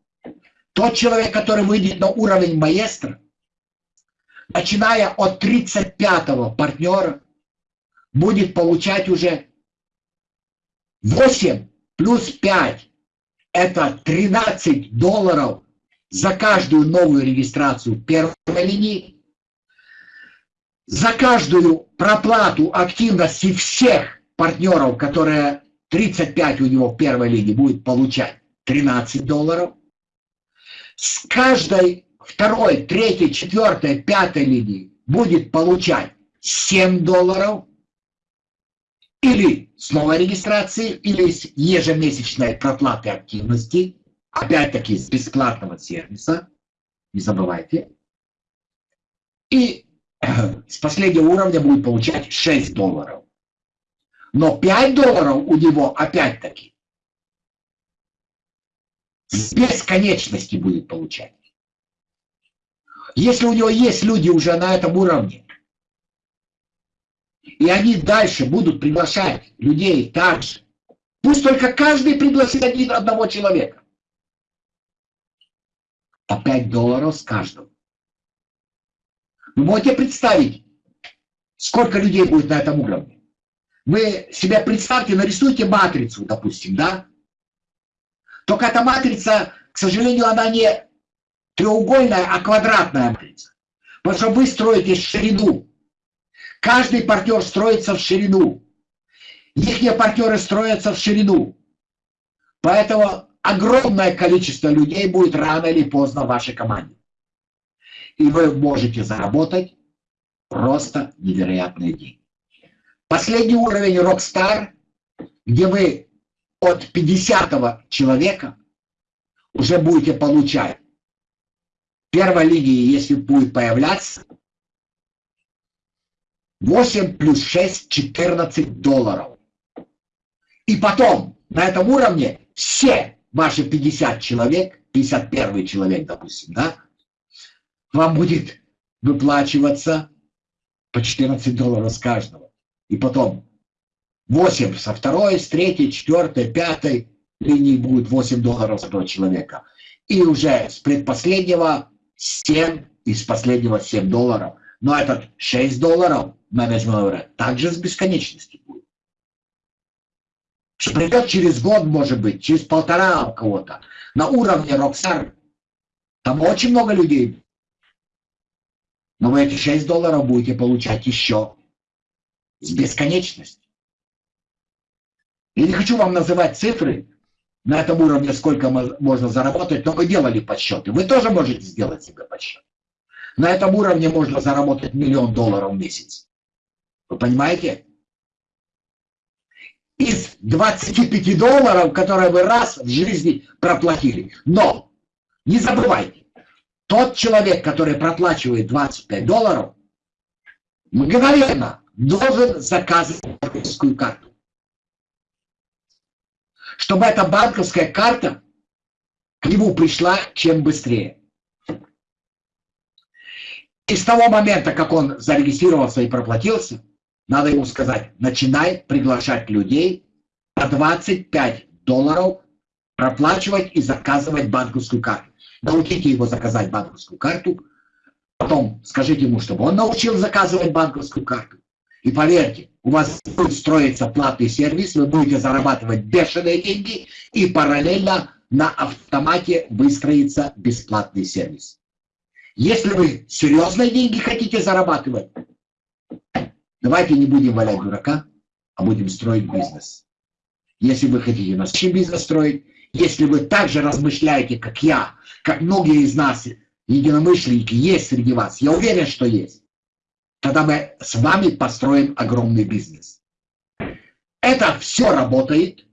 Тот человек, который выйдет на уровень маэстро, начиная от 35-го партнера, будет получать уже 8 плюс 5 – это 13 долларов за каждую новую регистрацию первой линии, за каждую проплату активности всех партнеров, которые 35 у него в первой линии будет получать 13 долларов. С каждой второй, третьей, четвертой, пятой линии будет получать 7 долларов. Или с новой регистрации, или с ежемесячной проплаты активности. Опять-таки с бесплатного сервиса. Не забывайте. И с последнего уровня будет получать 6 долларов. Но 5 долларов у него опять-таки с бесконечности будет получать. Если у него есть люди уже на этом уровне, и они дальше будут приглашать людей также, пусть только каждый пригласит один, одного человека. По 5 долларов с каждого. Вы можете представить, сколько людей будет на этом уровне? Вы себе представьте, нарисуйте матрицу, допустим, да? Только эта матрица, к сожалению, она не треугольная, а квадратная матрица. Потому что вы строите ширину. Каждый партнер строится в ширину. Их партнеры строятся в ширину. Поэтому огромное количество людей будет рано или поздно в вашей команде. И вы можете заработать просто невероятные деньги. Последний уровень Rockstar, где вы от 50 человека уже будете получать первой линии, если будет появляться, 8 плюс 6, 14 долларов. И потом на этом уровне все ваши 50 человек, 51 человек, допустим, да, вам будет выплачиваться по 14 долларов с каждого. И потом 8 со второй, с третьей, четвертой, пятой линии будет 8 долларов с этого человека. И уже с предпоследнего 7, из последнего 7 долларов. Но этот 6 долларов менеджмент также с бесконечности будет. Что придет через год, может быть, через полтора у кого-то. На уровне Роксар. Там очень много людей. Но вы эти 6 долларов будете получать еще с бесконечностью. Я не хочу вам называть цифры, на этом уровне сколько можно заработать, но вы делали подсчеты. Вы тоже можете сделать себе подсчет. На этом уровне можно заработать миллион долларов в месяц. Вы понимаете? Из 25 долларов, которые вы раз в жизни проплатили. Но не забывайте, тот человек, который проплачивает 25 долларов, мгновенно должен заказывать банковскую карту чтобы эта банковская карта к нему пришла чем быстрее. И с того момента, как он зарегистрировался и проплатился, надо ему сказать, начинай приглашать людей по 25 долларов проплачивать и заказывать банковскую карту. Научите его заказать банковскую карту, потом скажите ему, чтобы он научил заказывать банковскую карту. И поверьте, у вас будет строиться платный сервис, вы будете зарабатывать бешеные деньги, и параллельно на автомате выстроится бесплатный сервис. Если вы серьезные деньги хотите зарабатывать, давайте не будем валять дурака, а будем строить бизнес. Если вы хотите настоящий бизнес строить, если вы также размышляете, как я, как многие из нас, единомышленники, есть среди вас, я уверен, что есть, тогда мы с вами построим огромный бизнес. Это все работает.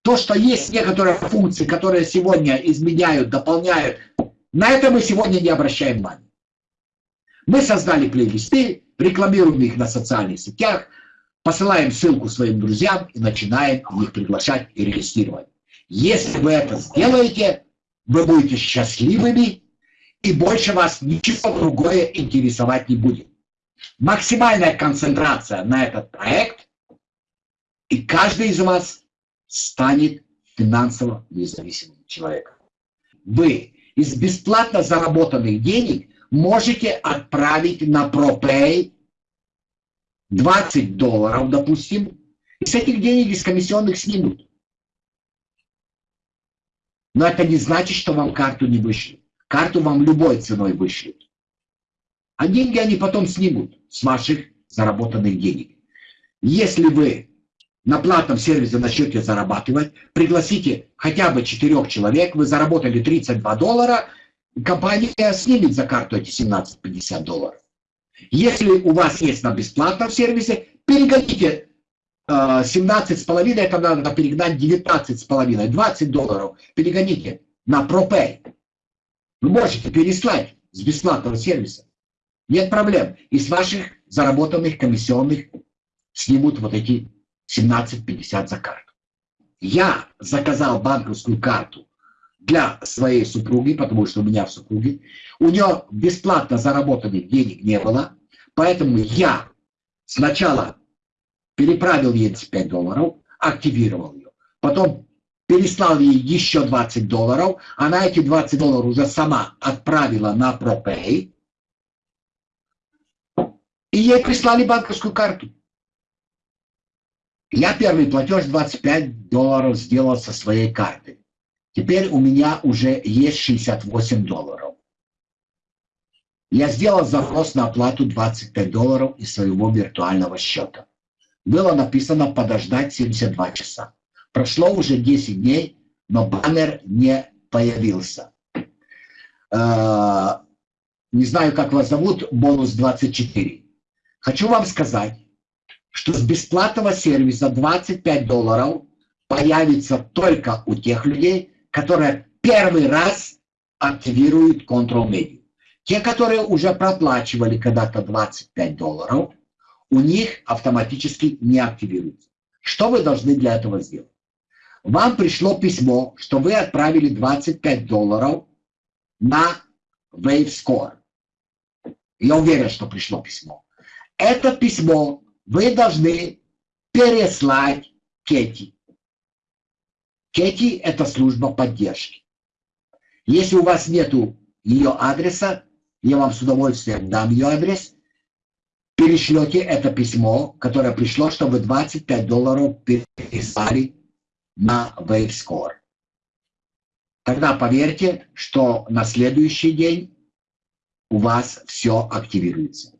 То, что есть некоторые функции, которые сегодня изменяют, дополняют, на это мы сегодня не обращаем внимания. Мы создали плейлисты, рекламируем их на социальных сетях, посылаем ссылку своим друзьям и начинаем их приглашать и регистрировать. Если вы это сделаете, вы будете счастливыми, и больше вас ничего другое интересовать не будет максимальная концентрация на этот проект, и каждый из вас станет финансово независимым человеком. Вы из бесплатно заработанных денег можете отправить на ProPay 20 долларов, допустим, и с этих денег из комиссионных снимут. Но это не значит, что вам карту не вышлют. Карту вам любой ценой вышлют. А деньги они потом снимут с ваших заработанных денег. Если вы на платном сервисе начнете зарабатывать, пригласите хотя бы четырех человек, вы заработали 32 доллара, компания снимет за карту эти 17-50 долларов. Если у вас есть на бесплатном сервисе, перегоните э, 17,5, это надо перегнать 19,5, 20 долларов, перегоните на ProPay. Вы можете переслать с бесплатного сервиса. Нет проблем. И с ваших заработанных комиссионных снимут вот эти 17,50 за карту. Я заказал банковскую карту для своей супруги, потому что у меня в супруге. У нее бесплатно заработанных денег не было, поэтому я сначала переправил ей 5 долларов, активировал ее, потом переслал ей еще 20 долларов, она эти 20 долларов уже сама отправила на ProPay, И ей прислали банковскую карту. Я первый платеж 25 долларов сделал со своей карты. Теперь у меня уже есть 68 долларов. Я сделал запрос на оплату 25 долларов из своего виртуального счета. Было написано подождать 72 часа. Прошло уже 10 дней, но баннер не появился. Э, не знаю, как вас зовут, бонус 24. Хочу вам сказать, что с бесплатного сервиса 25 долларов появится только у тех людей, которые первый раз активируют Control Media. Те, которые уже проплачивали когда-то 25 долларов, у них автоматически не активируется. Что вы должны для этого сделать? Вам пришло письмо, что вы отправили 25 долларов на WaveScore. Я уверен, что пришло письмо. Это письмо вы должны переслать Кети. Кети – это служба поддержки. Если у вас нет ее адреса, я вам с удовольствием дам ее адрес, перешлете это письмо, которое пришло, чтобы 25 долларов переслали на WaveScore. Тогда поверьте, что на следующий день у вас все активируется.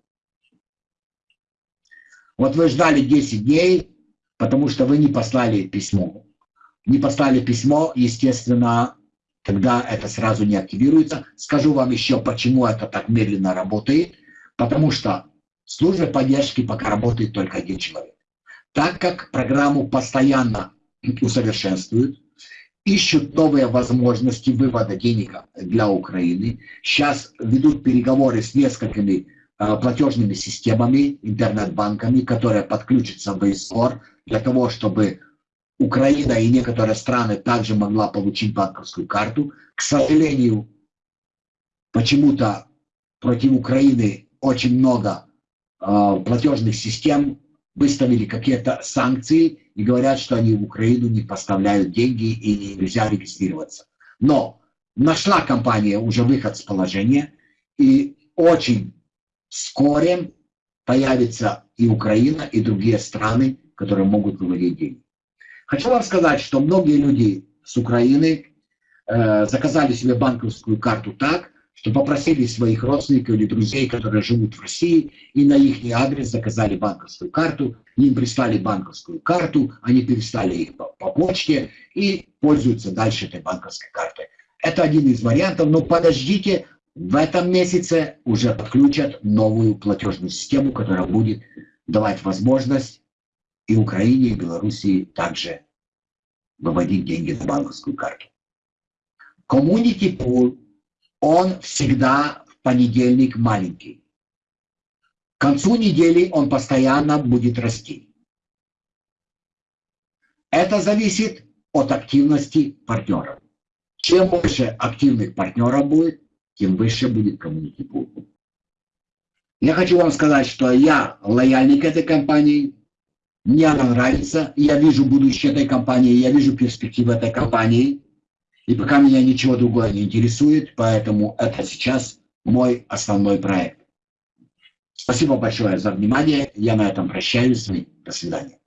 Вот вы ждали 10 дней, потому что вы не послали письмо. Не послали письмо, естественно, тогда это сразу не активируется. Скажу вам еще, почему это так медленно работает. Потому что в службе поддержки пока работает только один человек. Так как программу постоянно усовершенствуют, ищут новые возможности вывода денег для Украины. Сейчас ведут переговоры с несколькими платежными системами, интернет-банками, которые подключатся в ИСОР для того, чтобы Украина и некоторые страны также могла получить банковскую карту. К сожалению, почему-то против Украины очень много э, платежных систем выставили какие-то санкции и говорят, что они в Украину не поставляют деньги и нельзя регистрироваться. Но нашла компания уже выход с положения, и очень вскоре появится и Украина, и другие страны, которые могут выводить деньги. Хочу вам сказать, что многие люди с Украины э, заказали себе банковскую карту так, что попросили своих родственников или друзей, которые живут в России, и на их адрес заказали банковскую карту, им прислали банковскую карту, они перестали их по, по почте и пользуются дальше этой банковской картой. Это один из вариантов, но подождите, в этом месяце уже подключат новую платежную систему, которая будет давать возможность и Украине, и Белоруссии также выводить деньги на банковскую карту. Community Pool он всегда в понедельник маленький. К концу недели он постоянно будет расти. Это зависит от активности партнеров. Чем больше активных партнеров будет, тем выше будет коммунити пул. Я хочу вам сказать, что я лояльный к этой компании, мне она нравится, я вижу будущее этой компании, я вижу перспективы этой компании. И пока меня ничего другое не интересует, поэтому это сейчас мой основной проект. Спасибо большое за внимание. Я на этом прощаюсь. До свидания.